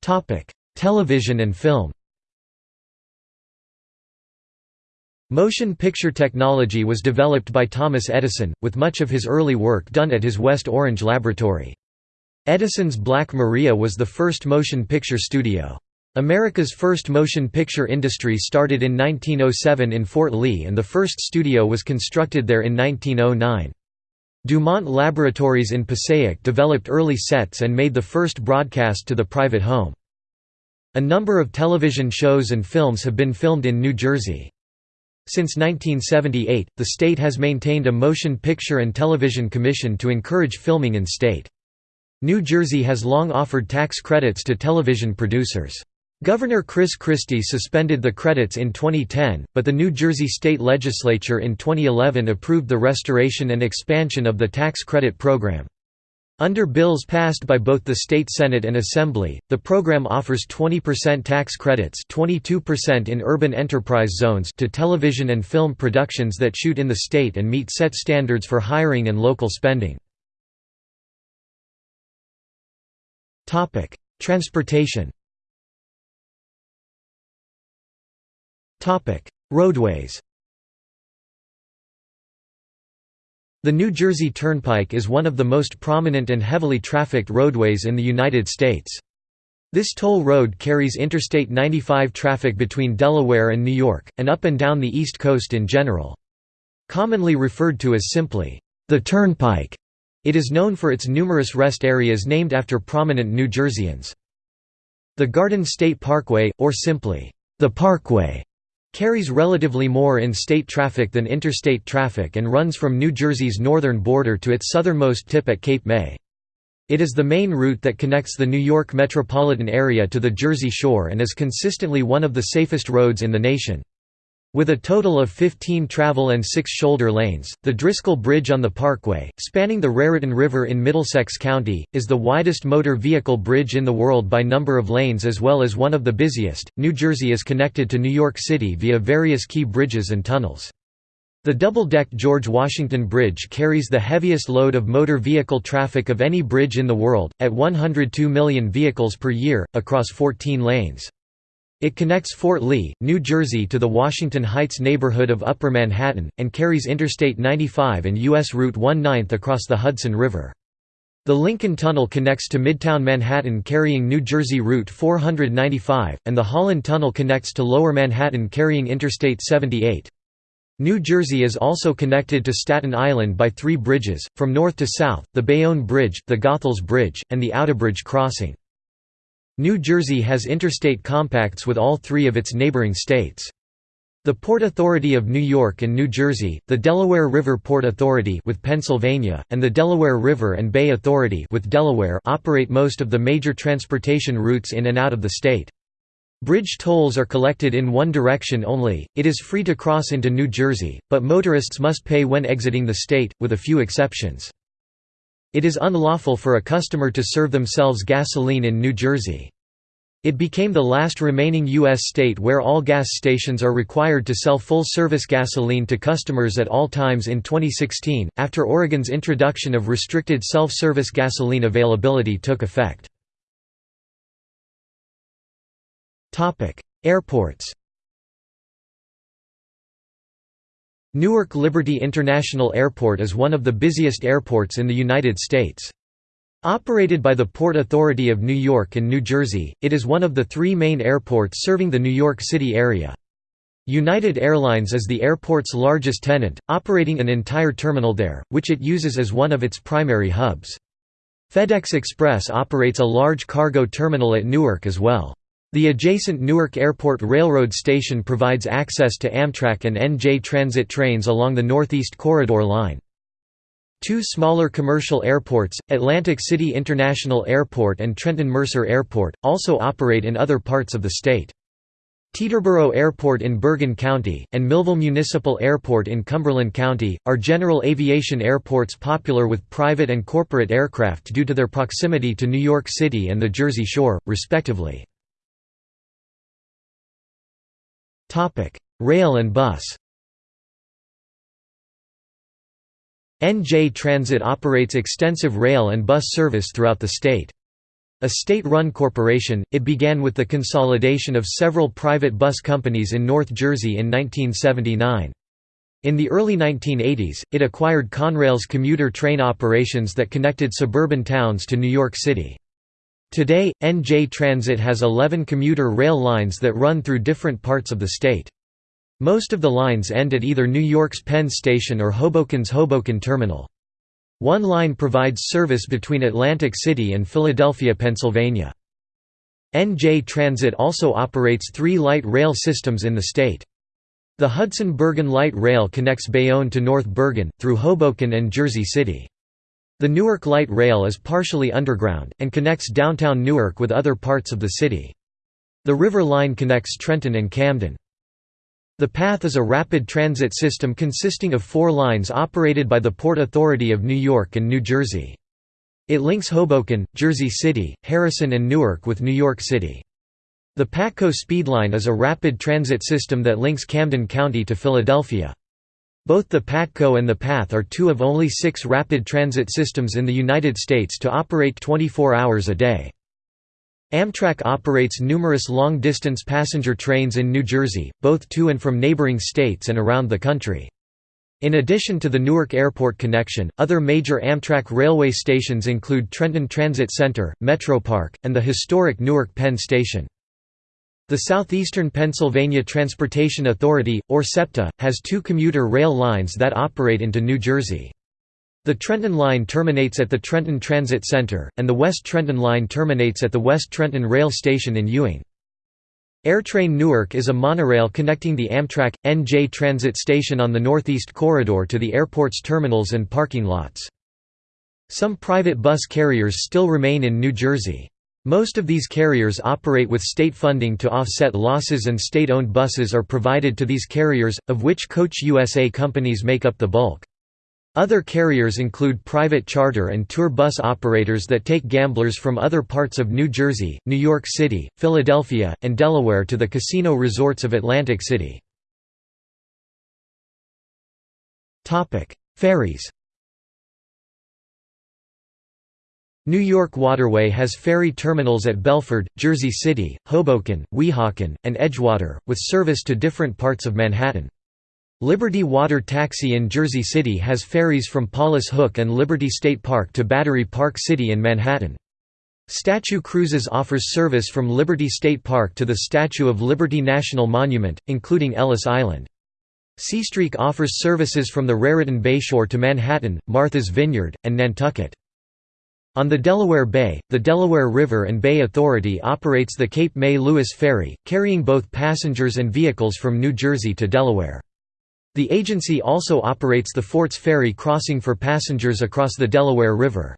Topic: Television and film Motion picture technology was developed by Thomas Edison, with much of his early work done at his West Orange laboratory. Edison's Black Maria was the first motion picture studio. America's first motion picture industry started in 1907 in Fort Lee and the first studio was constructed there in 1909. Dumont Laboratories in Passaic developed early sets and made the first broadcast to the private home. A number of television shows and films have been filmed in New Jersey. Since 1978, the state has maintained a motion picture and television commission to encourage filming in state. New Jersey has long offered tax credits to television producers. Governor Chris Christie suspended the credits in 2010, but the New Jersey state legislature in 2011 approved the restoration and expansion of the tax credit program. Under bills passed by both the state Senate and Assembly, the program offers 20% tax credits 22% in urban enterprise zones to television and film productions that shoot in the state and meet set standards for hiring and local spending. Transportation Roadways The New Jersey Turnpike is one of the most prominent and heavily trafficked roadways in the United States. This toll road carries Interstate 95 traffic between Delaware and New York, and up and down the East Coast in general. Commonly referred to as simply, the Turnpike, it is known for its numerous rest areas named after prominent New Jerseyans. The Garden State Parkway, or simply, the Parkway, carries relatively more in state traffic than interstate traffic and runs from New Jersey's northern border to its southernmost tip at Cape May. It is the main route that connects the New York metropolitan area to the Jersey Shore and is consistently one of the safest roads in the nation. With a total of 15 travel and 6 shoulder lanes, the Driscoll Bridge on the Parkway, spanning the Raritan River in Middlesex County, is the widest motor vehicle bridge in the world by number of lanes as well as one of the busiest. New Jersey is connected to New York City via various key bridges and tunnels. The double-deck George Washington Bridge carries the heaviest load of motor vehicle traffic of any bridge in the world, at 102 million vehicles per year, across 14 lanes. It connects Fort Lee, New Jersey to the Washington Heights neighborhood of Upper Manhattan, and carries Interstate 95 and U.S. Route 19 across the Hudson River. The Lincoln Tunnel connects to Midtown Manhattan carrying New Jersey Route 495, and the Holland Tunnel connects to Lower Manhattan carrying Interstate 78. New Jersey is also connected to Staten Island by three bridges, from north to south, the Bayonne Bridge, the Goethals Bridge, and the Outerbridge Crossing. New Jersey has interstate compacts with all three of its neighboring states. The Port Authority of New York and New Jersey, the Delaware River Port Authority with Pennsylvania, and the Delaware River and Bay Authority with Delaware operate most of the major transportation routes in and out of the state. Bridge tolls are collected in one direction only, it is free to cross into New Jersey, but motorists must pay when exiting the state, with a few exceptions. It is unlawful for a customer to serve themselves gasoline in New Jersey. It became the last remaining U.S. state where all gas stations are required to sell full-service gasoline to customers at all times in 2016, after Oregon's introduction of restricted self-service gasoline availability took effect. Airports Newark Liberty International Airport is one of the busiest airports in the United States. Operated by the Port Authority of New York and New Jersey, it is one of the three main airports serving the New York City area. United Airlines is the airport's largest tenant, operating an entire terminal there, which it uses as one of its primary hubs. FedEx Express operates a large cargo terminal at Newark as well. The adjacent Newark Airport Railroad Station provides access to Amtrak and NJ Transit trains along the Northeast Corridor line. Two smaller commercial airports, Atlantic City International Airport and Trenton Mercer Airport, also operate in other parts of the state. Teterboro Airport in Bergen County, and Millville Municipal Airport in Cumberland County, are general aviation airports popular with private and corporate aircraft due to their proximity to New York City and the Jersey Shore, respectively. Rail and bus NJ Transit operates extensive rail and bus service throughout the state. A state-run corporation, it began with the consolidation of several private bus companies in North Jersey in 1979. In the early 1980s, it acquired Conrail's commuter train operations that connected suburban towns to New York City. Today, NJ Transit has 11 commuter rail lines that run through different parts of the state. Most of the lines end at either New York's Penn Station or Hoboken's Hoboken Terminal. One line provides service between Atlantic City and Philadelphia, Pennsylvania. NJ Transit also operates three light rail systems in the state. The Hudson-Bergen Light Rail connects Bayonne to North Bergen, through Hoboken and Jersey City. The Newark Light Rail is partially underground, and connects downtown Newark with other parts of the city. The River Line connects Trenton and Camden. The PATH is a rapid transit system consisting of four lines operated by the Port Authority of New York and New Jersey. It links Hoboken, Jersey City, Harrison and Newark with New York City. The PATCO Speedline is a rapid transit system that links Camden County to Philadelphia. Both the PATCO and the PATH are two of only six rapid transit systems in the United States to operate 24 hours a day. Amtrak operates numerous long-distance passenger trains in New Jersey, both to and from neighboring states and around the country. In addition to the Newark Airport connection, other major Amtrak railway stations include Trenton Transit Center, Metropark, and the historic Newark Penn Station. The Southeastern Pennsylvania Transportation Authority, or SEPTA, has two commuter rail lines that operate into New Jersey. The Trenton Line terminates at the Trenton Transit Center, and the West Trenton Line terminates at the West Trenton Rail Station in Ewing. AirTrain Newark is a monorail connecting the Amtrak, NJ Transit Station on the Northeast Corridor to the airport's terminals and parking lots. Some private bus carriers still remain in New Jersey. Most of these carriers operate with state funding to offset losses and state-owned buses are provided to these carriers, of which Coach USA companies make up the bulk. Other carriers include private charter and tour bus operators that take gamblers from other parts of New Jersey, New York City, Philadelphia, and Delaware to the casino resorts of Atlantic City. Ferries New York Waterway has ferry terminals at Belford, Jersey City, Hoboken, Weehawken, and Edgewater, with service to different parts of Manhattan. Liberty Water Taxi in Jersey City has ferries from Paulus Hook and Liberty State Park to Battery Park City in Manhattan. Statue Cruises offers service from Liberty State Park to the Statue of Liberty National Monument, including Ellis Island. Seastreak offers services from the Raritan Bayshore to Manhattan, Martha's Vineyard, and Nantucket. On the Delaware Bay, the Delaware River and Bay Authority operates the Cape May Lewis Ferry, carrying both passengers and vehicles from New Jersey to Delaware. The agency also operates the Forts Ferry crossing for passengers across the Delaware River.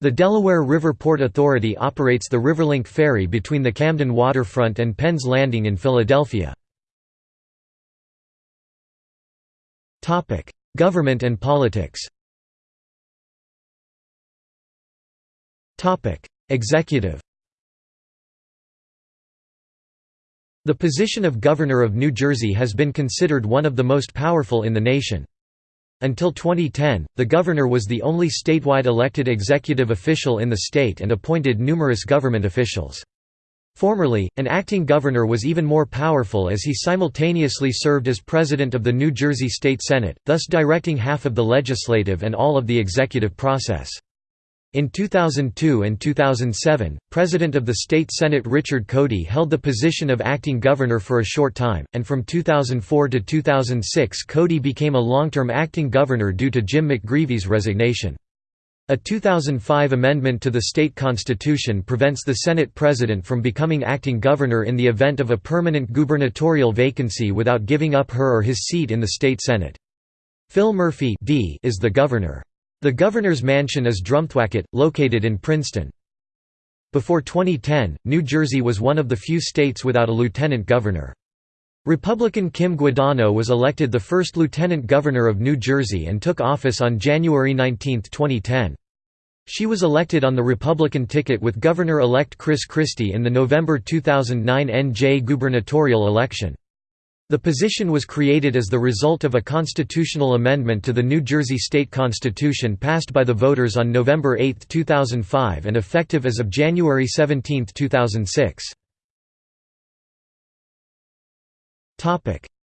The Delaware River Port Authority operates the Riverlink Ferry between the Camden waterfront and Penn's Landing in Philadelphia. Government and politics Executive The position of Governor of New Jersey has been considered one of the most powerful in the nation. Until 2010, the governor was the only statewide elected executive official in the state and appointed numerous government officials. Formerly, an acting governor was even more powerful as he simultaneously served as president of the New Jersey State Senate, thus directing half of the legislative and all of the executive process. In 2002 and 2007, President of the State Senate Richard Codey held the position of acting governor for a short time, and from 2004 to 2006 Codey became a long-term acting governor due to Jim McGreevey's resignation. A 2005 amendment to the state constitution prevents the Senate president from becoming acting governor in the event of a permanent gubernatorial vacancy without giving up her or his seat in the state Senate. Phil Murphy D is the governor. The governor's mansion is Drumthwacket, located in Princeton. Before 2010, New Jersey was one of the few states without a lieutenant governor. Republican Kim Guadagno was elected the first lieutenant governor of New Jersey and took office on January 19, 2010. She was elected on the Republican ticket with Governor-elect Chris Christie in the November 2009 NJ gubernatorial election. The position was created as the result of a constitutional amendment to the New Jersey state constitution passed by the voters on November 8, 2005 and effective as of January 17, 2006.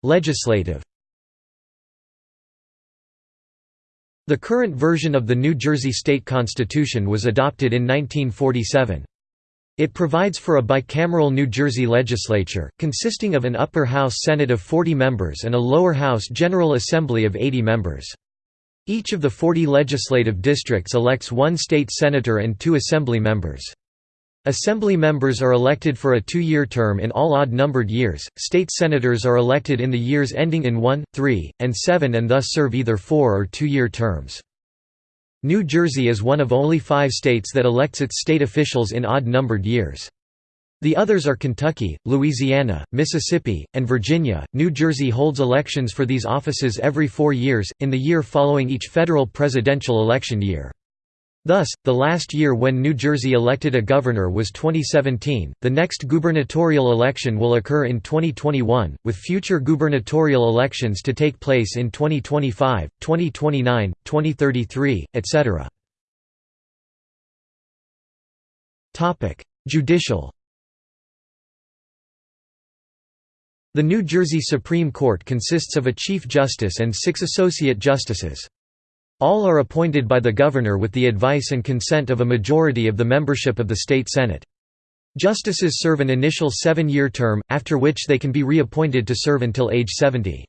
Legislative The current version of the New Jersey state constitution was adopted in 1947. It provides for a bicameral New Jersey legislature, consisting of an upper house Senate of 40 members and a lower house General Assembly of 80 members. Each of the 40 legislative districts elects one state senator and two assembly members. Assembly members are elected for a two-year term in all odd-numbered years, state senators are elected in the years ending in 1, 3, and 7 and thus serve either four- or two-year terms. New Jersey is one of only five states that elects its state officials in odd-numbered years. The others are Kentucky, Louisiana, Mississippi, and Virginia. New Jersey holds elections for these offices every four years, in the year following each federal presidential election year. Thus, the last year when New Jersey elected a governor was 2017. The next gubernatorial election will occur in 2021, with future gubernatorial elections to take place in 2025, 2029, 2033, etc. Topic: Judicial. The New Jersey Supreme Court consists of a Chief Justice and six Associate Justices. All are appointed by the governor with the advice and consent of a majority of the membership of the state senate. Justices serve an initial seven-year term, after which they can be reappointed to serve until age 70.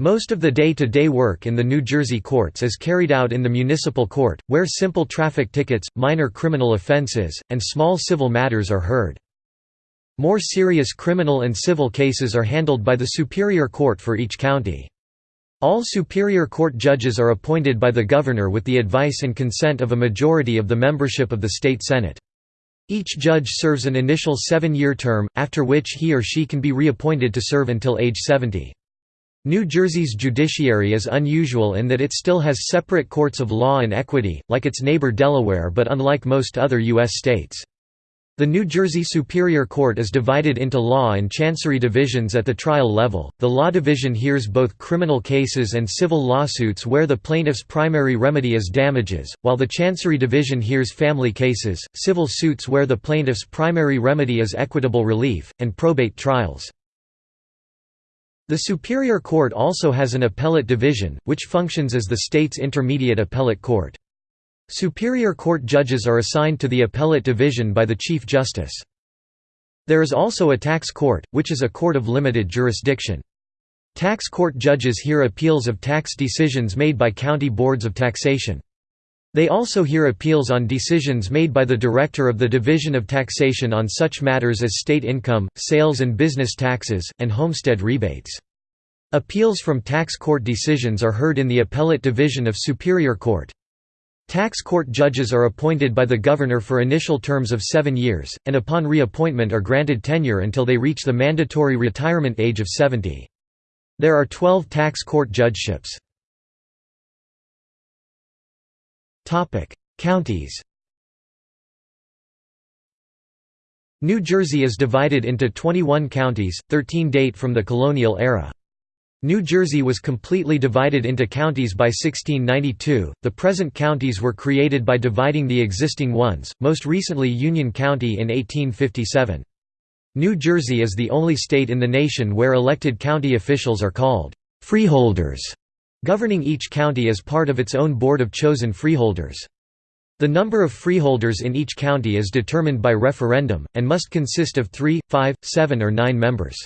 Most of the day-to-day -day work in the New Jersey courts is carried out in the municipal court, where simple traffic tickets, minor criminal offenses, and small civil matters are heard. More serious criminal and civil cases are handled by the Superior Court for each county. All Superior Court judges are appointed by the governor with the advice and consent of a majority of the membership of the state senate. Each judge serves an initial seven-year term, after which he or she can be reappointed to serve until age 70. New Jersey's judiciary is unusual in that it still has separate courts of law and equity, like its neighbor Delaware but unlike most other U.S. states. The New Jersey Superior Court is divided into law and chancery divisions at the trial level. The law division hears both criminal cases and civil lawsuits where the plaintiff's primary remedy is damages, while the chancery division hears family cases, civil suits where the plaintiff's primary remedy is equitable relief, and probate trials. The Superior Court also has an appellate division, which functions as the state's intermediate appellate court. Superior Court judges are assigned to the Appellate Division by the Chief Justice. There is also a tax court, which is a court of limited jurisdiction. Tax court judges hear appeals of tax decisions made by county boards of taxation. They also hear appeals on decisions made by the Director of the Division of Taxation on such matters as state income, sales and business taxes, and homestead rebates. Appeals from tax court decisions are heard in the Appellate Division of Superior Court. Tax court judges are appointed by the governor for initial terms of seven years, and upon reappointment are granted tenure until they reach the mandatory retirement age of 70. There are 12 tax court judgeships. Counties New Jersey is divided into 21 counties, 13 date from the colonial era. New Jersey was completely divided into counties by 1692. The present counties were created by dividing the existing ones, most recently Union County in 1857. New Jersey is the only state in the nation where elected county officials are called freeholders, governing each county as part of its own board of chosen freeholders. The number of freeholders in each county is determined by referendum, and must consist of three, five, seven or nine members.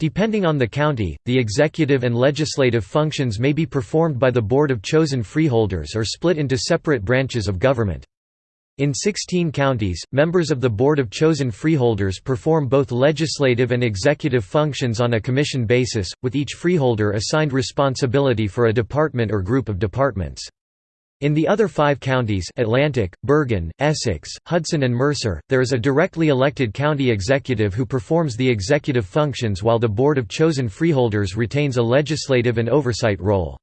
Depending on the county, the executive and legislative functions may be performed by the Board of Chosen Freeholders or split into separate branches of government. In 16 counties, members of the Board of Chosen Freeholders perform both legislative and executive functions on a commission basis, with each freeholder assigned responsibility for a department or group of departments. In the other five counties Atlantic, Bergen, Essex, Hudson and Mercer, there is a directly elected county executive who performs the executive functions while the Board of Chosen Freeholders retains a legislative and oversight role.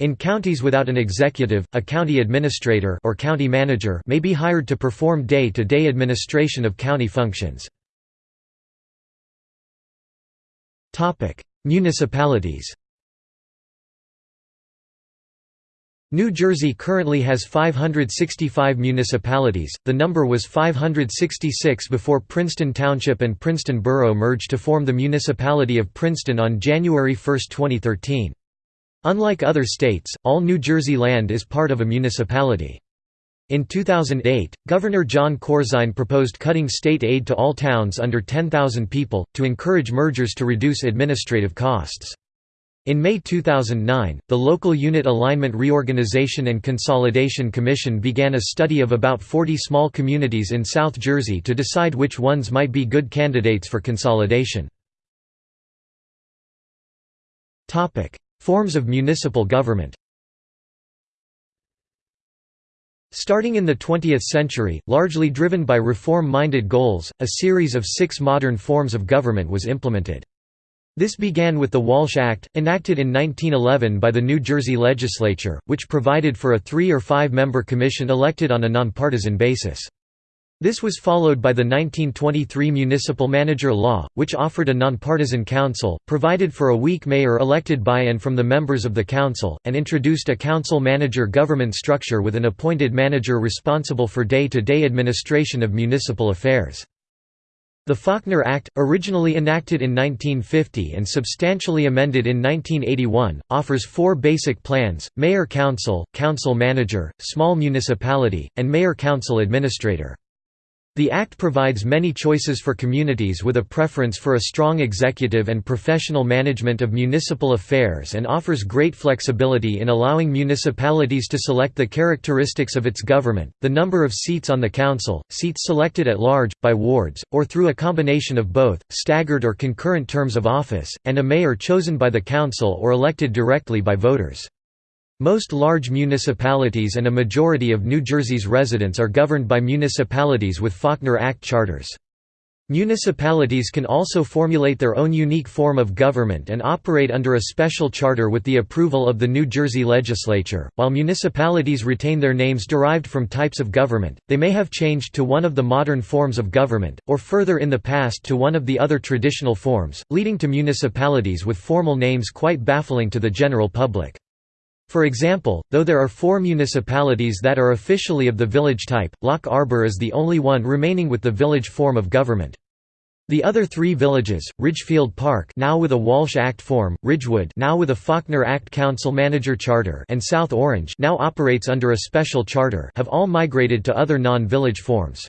In counties without an executive, a county administrator or county manager may be hired to perform day-to-day -day administration of county functions. Municipalities New Jersey currently has 565 municipalities, the number was 566 before Princeton Township and Princeton Borough merged to form the municipality of Princeton on January 1, 2013. Unlike other states, all New Jersey land is part of a municipality. In 2008, Governor Jon Corzine proposed cutting state aid to all towns under 10,000 people, to encourage mergers to reduce administrative costs. In May 2009, the Local Unit Alignment Reorganization and Consolidation Commission began a study of about 40 small communities in South Jersey to decide which ones might be good candidates for consolidation. Forms of municipal government Starting in the 20th century, largely driven by reform-minded goals, a series of six modern forms of government was implemented. This began with the Walsh Act, enacted in 1911 by the New Jersey legislature, which provided for a three- or five-member commission elected on a nonpartisan basis. This was followed by the 1923 Municipal Manager Law, which offered a nonpartisan council, provided for a weak mayor elected by and from the members of the council, and introduced a council-manager government structure with an appointed manager responsible for day-to-day -day administration of municipal affairs. The Faulkner Act, originally enacted in 1950 and substantially amended in 1981, offers four basic plans, Mayor-Council, Council-Manager, Small Municipality, and Mayor-Council Administrator. The Act provides many choices for communities with a preference for a strong executive and professional management of municipal affairs and offers great flexibility in allowing municipalities to select the characteristics of its government, the number of seats on the council, seats selected at large, by wards, or through a combination of both, staggered or concurrent terms of office, and a mayor chosen by the council or elected directly by voters. Most large municipalities and a majority of New Jersey's residents are governed by municipalities with Faulkner Act charters. Municipalities can also formulate their own unique form of government and operate under a special charter with the approval of the New Jersey legislature. While municipalities retain their names derived from types of government, they may have changed to one of the modern forms of government, or further in the past to one of the other traditional forms, leading to municipalities with formal names quite baffling to the general public. For example, though there are four municipalities that are officially of the village type, Loch Arbour is the only one remaining with the village form of government. The other three villages, Ridgefield Park now with a Walsh Act form, Ridgewood now with a Faulkner Act council-manager charter and South Orange now operates under a special charter have all migrated to other non-village forms.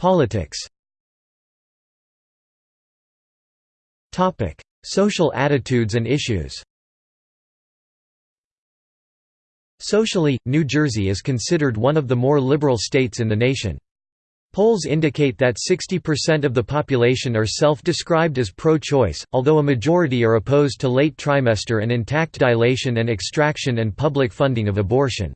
Politics Social attitudes and issues Socially, New Jersey is considered one of the more liberal states in the nation. Polls indicate that 60% of the population are self-described as pro-choice, although a majority are opposed to late trimester and intact dilation and extraction and public funding of abortion.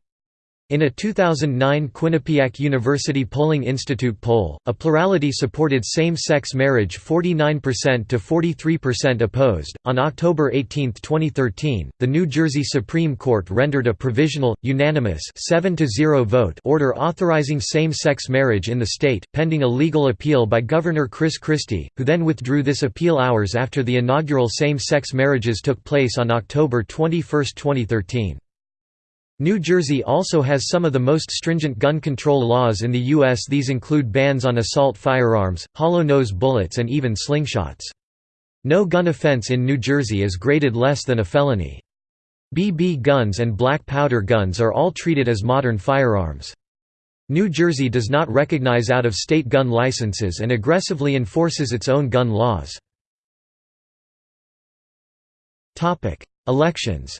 In a 2009 Quinnipiac University Polling Institute poll, a plurality supported same sex marriage 49% to 43% opposed. On October 18, 2013, the New Jersey Supreme Court rendered a provisional, unanimous 7 0 vote order authorizing same sex marriage in the state, pending a legal appeal by Governor Chris Christie, who then withdrew this appeal hours after the inaugural same sex marriages took place on October 21, 2013. New Jersey also has some of the most stringent gun control laws in the U.S. These include bans on assault firearms, hollow-nose bullets and even slingshots. No gun offense in New Jersey is graded less than a felony. BB guns and black powder guns are all treated as modern firearms. New Jersey does not recognize out-of-state gun licenses and aggressively enforces its own gun laws. Elections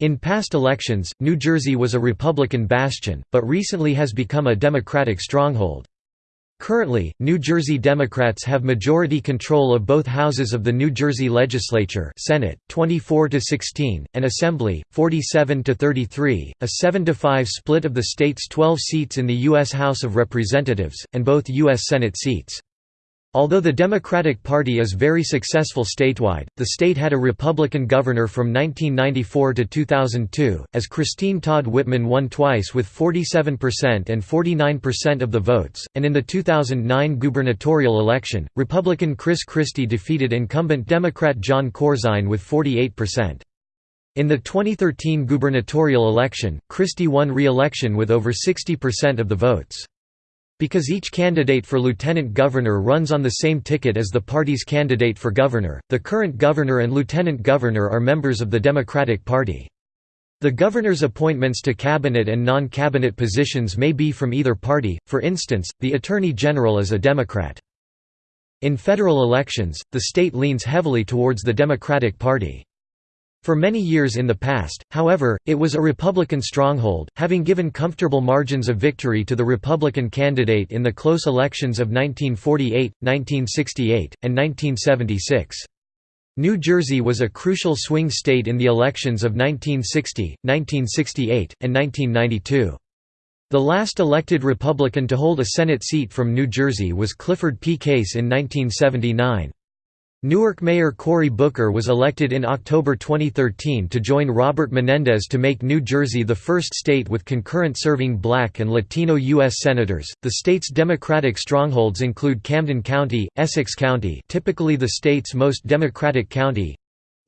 In past elections, New Jersey was a Republican bastion, but recently has become a Democratic stronghold. Currently, New Jersey Democrats have majority control of both houses of the New Jersey Legislature Senate, 24 to 16, and Assembly, 47 to 33, a 7 to 5 split of the state's 12 seats in the U.S. House of Representatives, and both U.S. Senate seats. Although the Democratic Party is very successful statewide, the state had a Republican governor from 1994 to 2002, as Christine Todd Whitman won twice with 47% and 49% of the votes, and in the 2009 gubernatorial election, Republican Chris Christie defeated incumbent Democrat Jon Corzine with 48%. In the 2013 gubernatorial election, Christie won re-election with over 60% of the votes. Because each candidate for lieutenant governor runs on the same ticket as the party's candidate for governor, the current governor and lieutenant governor are members of the Democratic Party. The governor's appointments to cabinet and non-cabinet positions may be from either party, for instance, the Attorney General is a Democrat. In federal elections, the state leans heavily towards the Democratic Party. For many years in the past, however, it was a Republican stronghold, having given comfortable margins of victory to the Republican candidate in the close elections of 1948, 1968, and 1976. New Jersey was a crucial swing state in the elections of 1960, 1968, and 1992. The last elected Republican to hold a Senate seat from New Jersey was Clifford P. Case in 1979. Newark Mayor Cory Booker was elected in October 2013 to join Robert Menendez to make New Jersey the first state with concurrent serving black and Latino U.S. senators. The state's Democratic strongholds include Camden County, Essex County, typically the state's most Democratic county,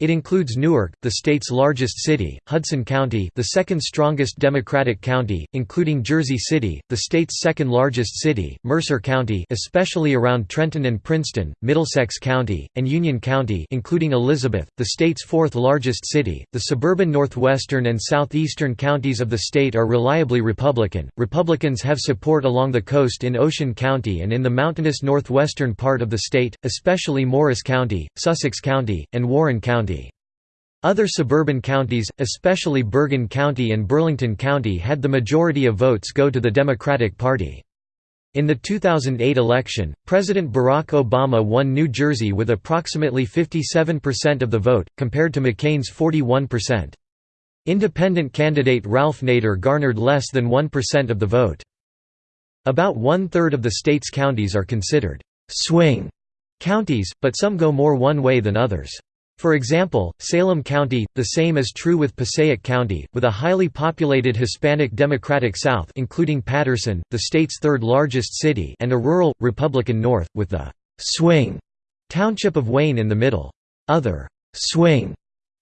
it includes Newark, the state's largest city, Hudson County the second strongest Democratic county, including Jersey City, the state's second largest city, Mercer County especially around Trenton and Princeton, Middlesex County, and Union County including Elizabeth, the state's fourth largest city. The suburban northwestern and southeastern counties of the state are reliably Republican. Republicans have support along the coast in Ocean County and in the mountainous northwestern part of the state, especially Morris County, Sussex County, and Warren County. Other suburban counties, especially Bergen County and Burlington County had the majority of votes go to the Democratic Party. In the 2008 election, President Barack Obama won New Jersey with approximately 57% of the vote, compared to McCain's 41%. Independent candidate Ralph Nader garnered less than 1% of the vote. About one-third of the state's counties are considered «swing» counties, but some go more one way than others. For example, Salem County, the same is true with Passaic County, with a highly populated Hispanic Democratic South including Paterson, the state's third largest city and a rural, Republican North, with the «swing» township of Wayne in the middle. Other «swing»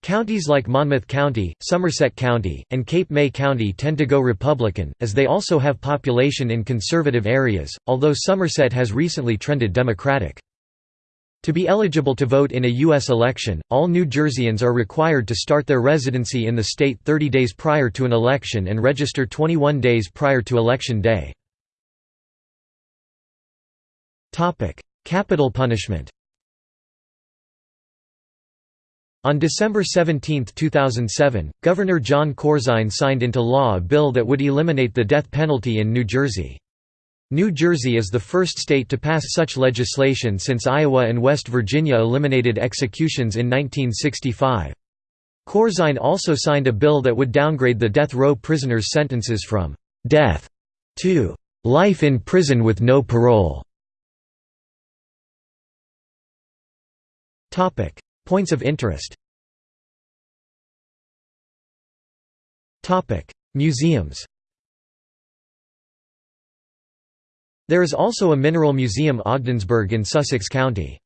Counties like Monmouth County, Somerset County, and Cape May County tend to go Republican, as they also have population in conservative areas, although Somerset has recently trended Democratic. To be eligible to vote in a U.S. election, all New Jerseyans are required to start their residency in the state 30 days prior to an election and register 21 days prior to Election Day. Capital punishment On December 17, 2007, Governor Jon Corzine signed into law a bill that would eliminate the death penalty in New Jersey. New Jersey is the first state to pass such legislation since Iowa and West Virginia eliminated executions in 1965. Corzine also signed a bill that would downgrade the death row prisoners' sentences from «death» to «life in prison with no parole». Points of interest Museums There is also a mineral museum Ogdensburg in Sussex County.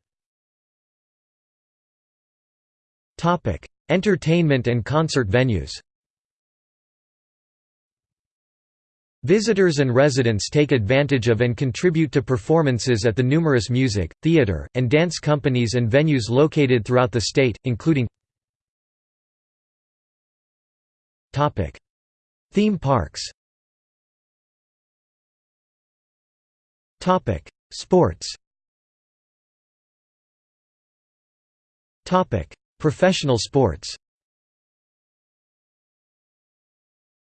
Entertainment and concert venues. Visitors and residents take advantage of and contribute to performances at the numerous music, theater, and dance companies and venues located throughout the state, including Theme parks Sports Topic: Professional sports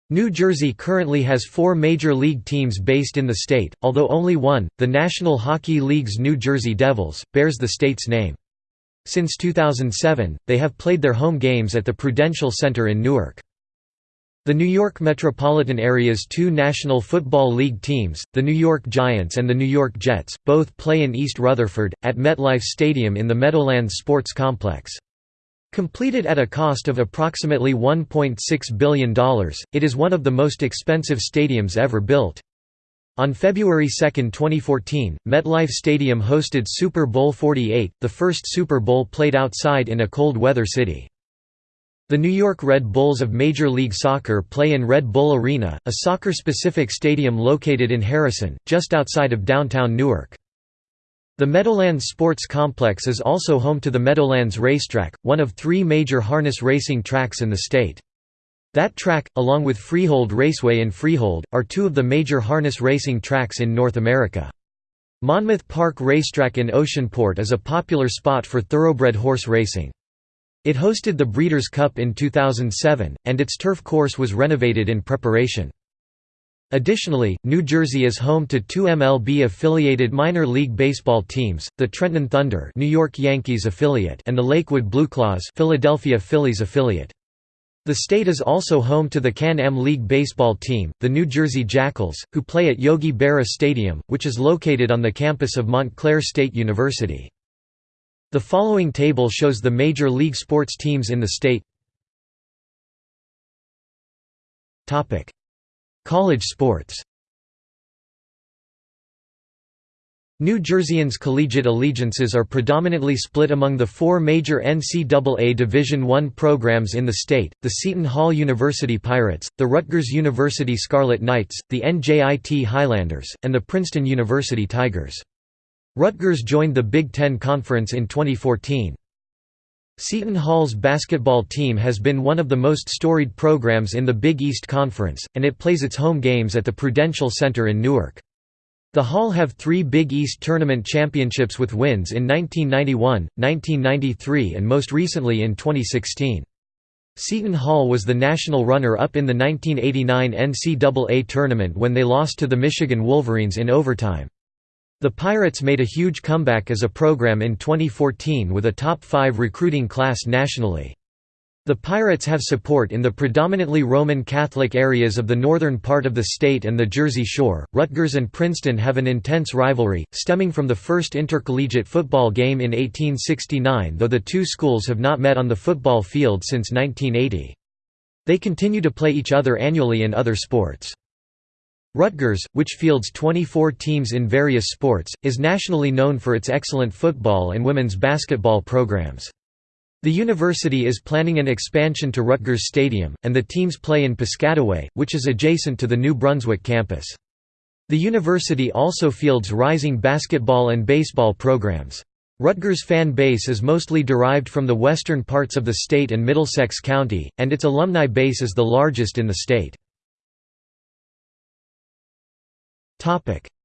New Jersey currently has four major league teams based in the state, although only one, the National Hockey League's New Jersey Devils, bears the state's name. Since 2007, they have played their home games at the Prudential Center in Newark. The New York metropolitan area's two National Football League teams, the New York Giants and the New York Jets, both play in East Rutherford, at MetLife Stadium in the Meadowlands Sports Complex. Completed at a cost of approximately $1.6 billion, it is one of the most expensive stadiums ever built. On February 2, 2014, MetLife Stadium hosted Super Bowl 48, the first Super Bowl played outside in a cold weather city. The New York Red Bulls of Major League Soccer play in Red Bull Arena, a soccer-specific stadium located in Harrison, just outside of downtown Newark. The Meadowlands Sports Complex is also home to the Meadowlands Racetrack, one of three major harness racing tracks in the state. That track, along with Freehold Raceway in Freehold, are two of the major harness racing tracks in North America. Monmouth Park Racetrack in Oceanport is a popular spot for thoroughbred horse racing. It hosted the Breeders' Cup in 2007, and its turf course was renovated in preparation. Additionally, New Jersey is home to two MLB-affiliated minor league baseball teams, the Trenton Thunder New York Yankees affiliate and the Lakewood Blueclaws Philadelphia Phillies affiliate. The state is also home to the Can-Am League baseball team, the New Jersey Jackals, who play at Yogi Berra Stadium, which is located on the campus of Montclair State University. The following table shows the major league sports teams in the state. Topic: College sports. New Jerseyans' collegiate allegiances are predominantly split among the four major NCAA Division I programs in the state, the Seton Hall University Pirates, the Rutgers University Scarlet Knights, the NJIT Highlanders, and the Princeton University Tigers. Rutgers joined the Big Ten Conference in 2014. Seton Hall's basketball team has been one of the most storied programs in the Big East Conference, and it plays its home games at the Prudential Center in Newark. The Hall have three Big East Tournament championships with wins in 1991, 1993 and most recently in 2016. Seton Hall was the national runner-up in the 1989 NCAA tournament when they lost to the Michigan Wolverines in overtime. The Pirates made a huge comeback as a program in 2014 with a top 5 recruiting class nationally. The Pirates have support in the predominantly Roman Catholic areas of the northern part of the state and the Jersey Shore. Rutgers and Princeton have an intense rivalry, stemming from the first intercollegiate football game in 1869, though the two schools have not met on the football field since 1980. They continue to play each other annually in other sports. Rutgers, which fields 24 teams in various sports, is nationally known for its excellent football and women's basketball programs. The university is planning an expansion to Rutgers Stadium, and the teams play in Piscataway, which is adjacent to the New Brunswick campus. The university also fields rising basketball and baseball programs. Rutgers' fan base is mostly derived from the western parts of the state and Middlesex County, and its alumni base is the largest in the state.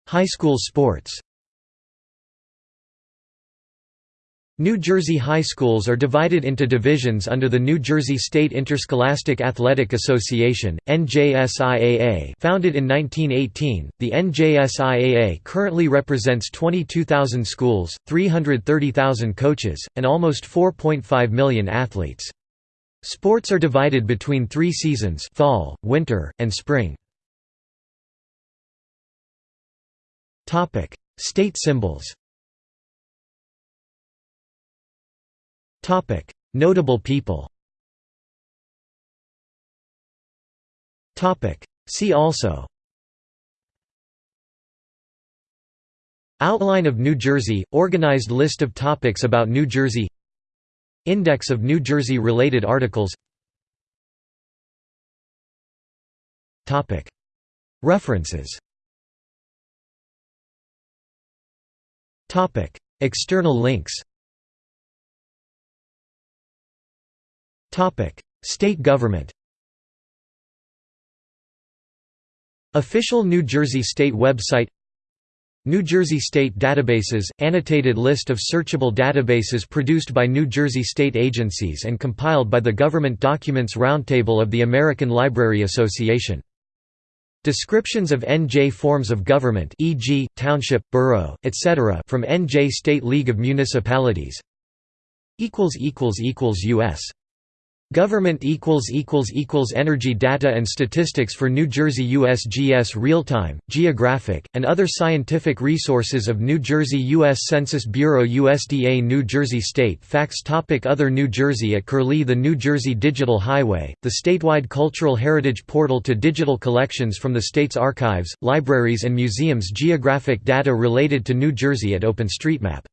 High school sports New Jersey high schools are divided into divisions under the New Jersey State Interscholastic Athletic Association (NJSIAA). Founded in 1918, the NJSIAA currently represents 22,000 schools, 330,000 coaches, and almost 4.5 million athletes. Sports are divided between 3 seasons: fall, winter, and spring. Topic: State symbols. Topic: Notable people. Topic: See also. Outline of New Jersey – Organized list of topics about New Jersey. Index of New Jersey related articles. References External links State government Official New Jersey State website New Jersey State Databases – Annotated list of searchable databases produced by New Jersey state agencies and compiled by the Government Documents Roundtable of the American Library Association. Descriptions of NJ forms of government e.g., township, borough, etc. from NJ State League of Municipalities U.S. Government equals equals equals Energy data and statistics for New Jersey USGS real-time, geographic, and other scientific resources of New Jersey U.S. Census Bureau USDA New Jersey State Facts topic Other New Jersey at Curlie The New Jersey Digital Highway, the statewide cultural heritage portal to digital collections from the state's archives, libraries and museums Geographic data related to New Jersey at OpenStreetMap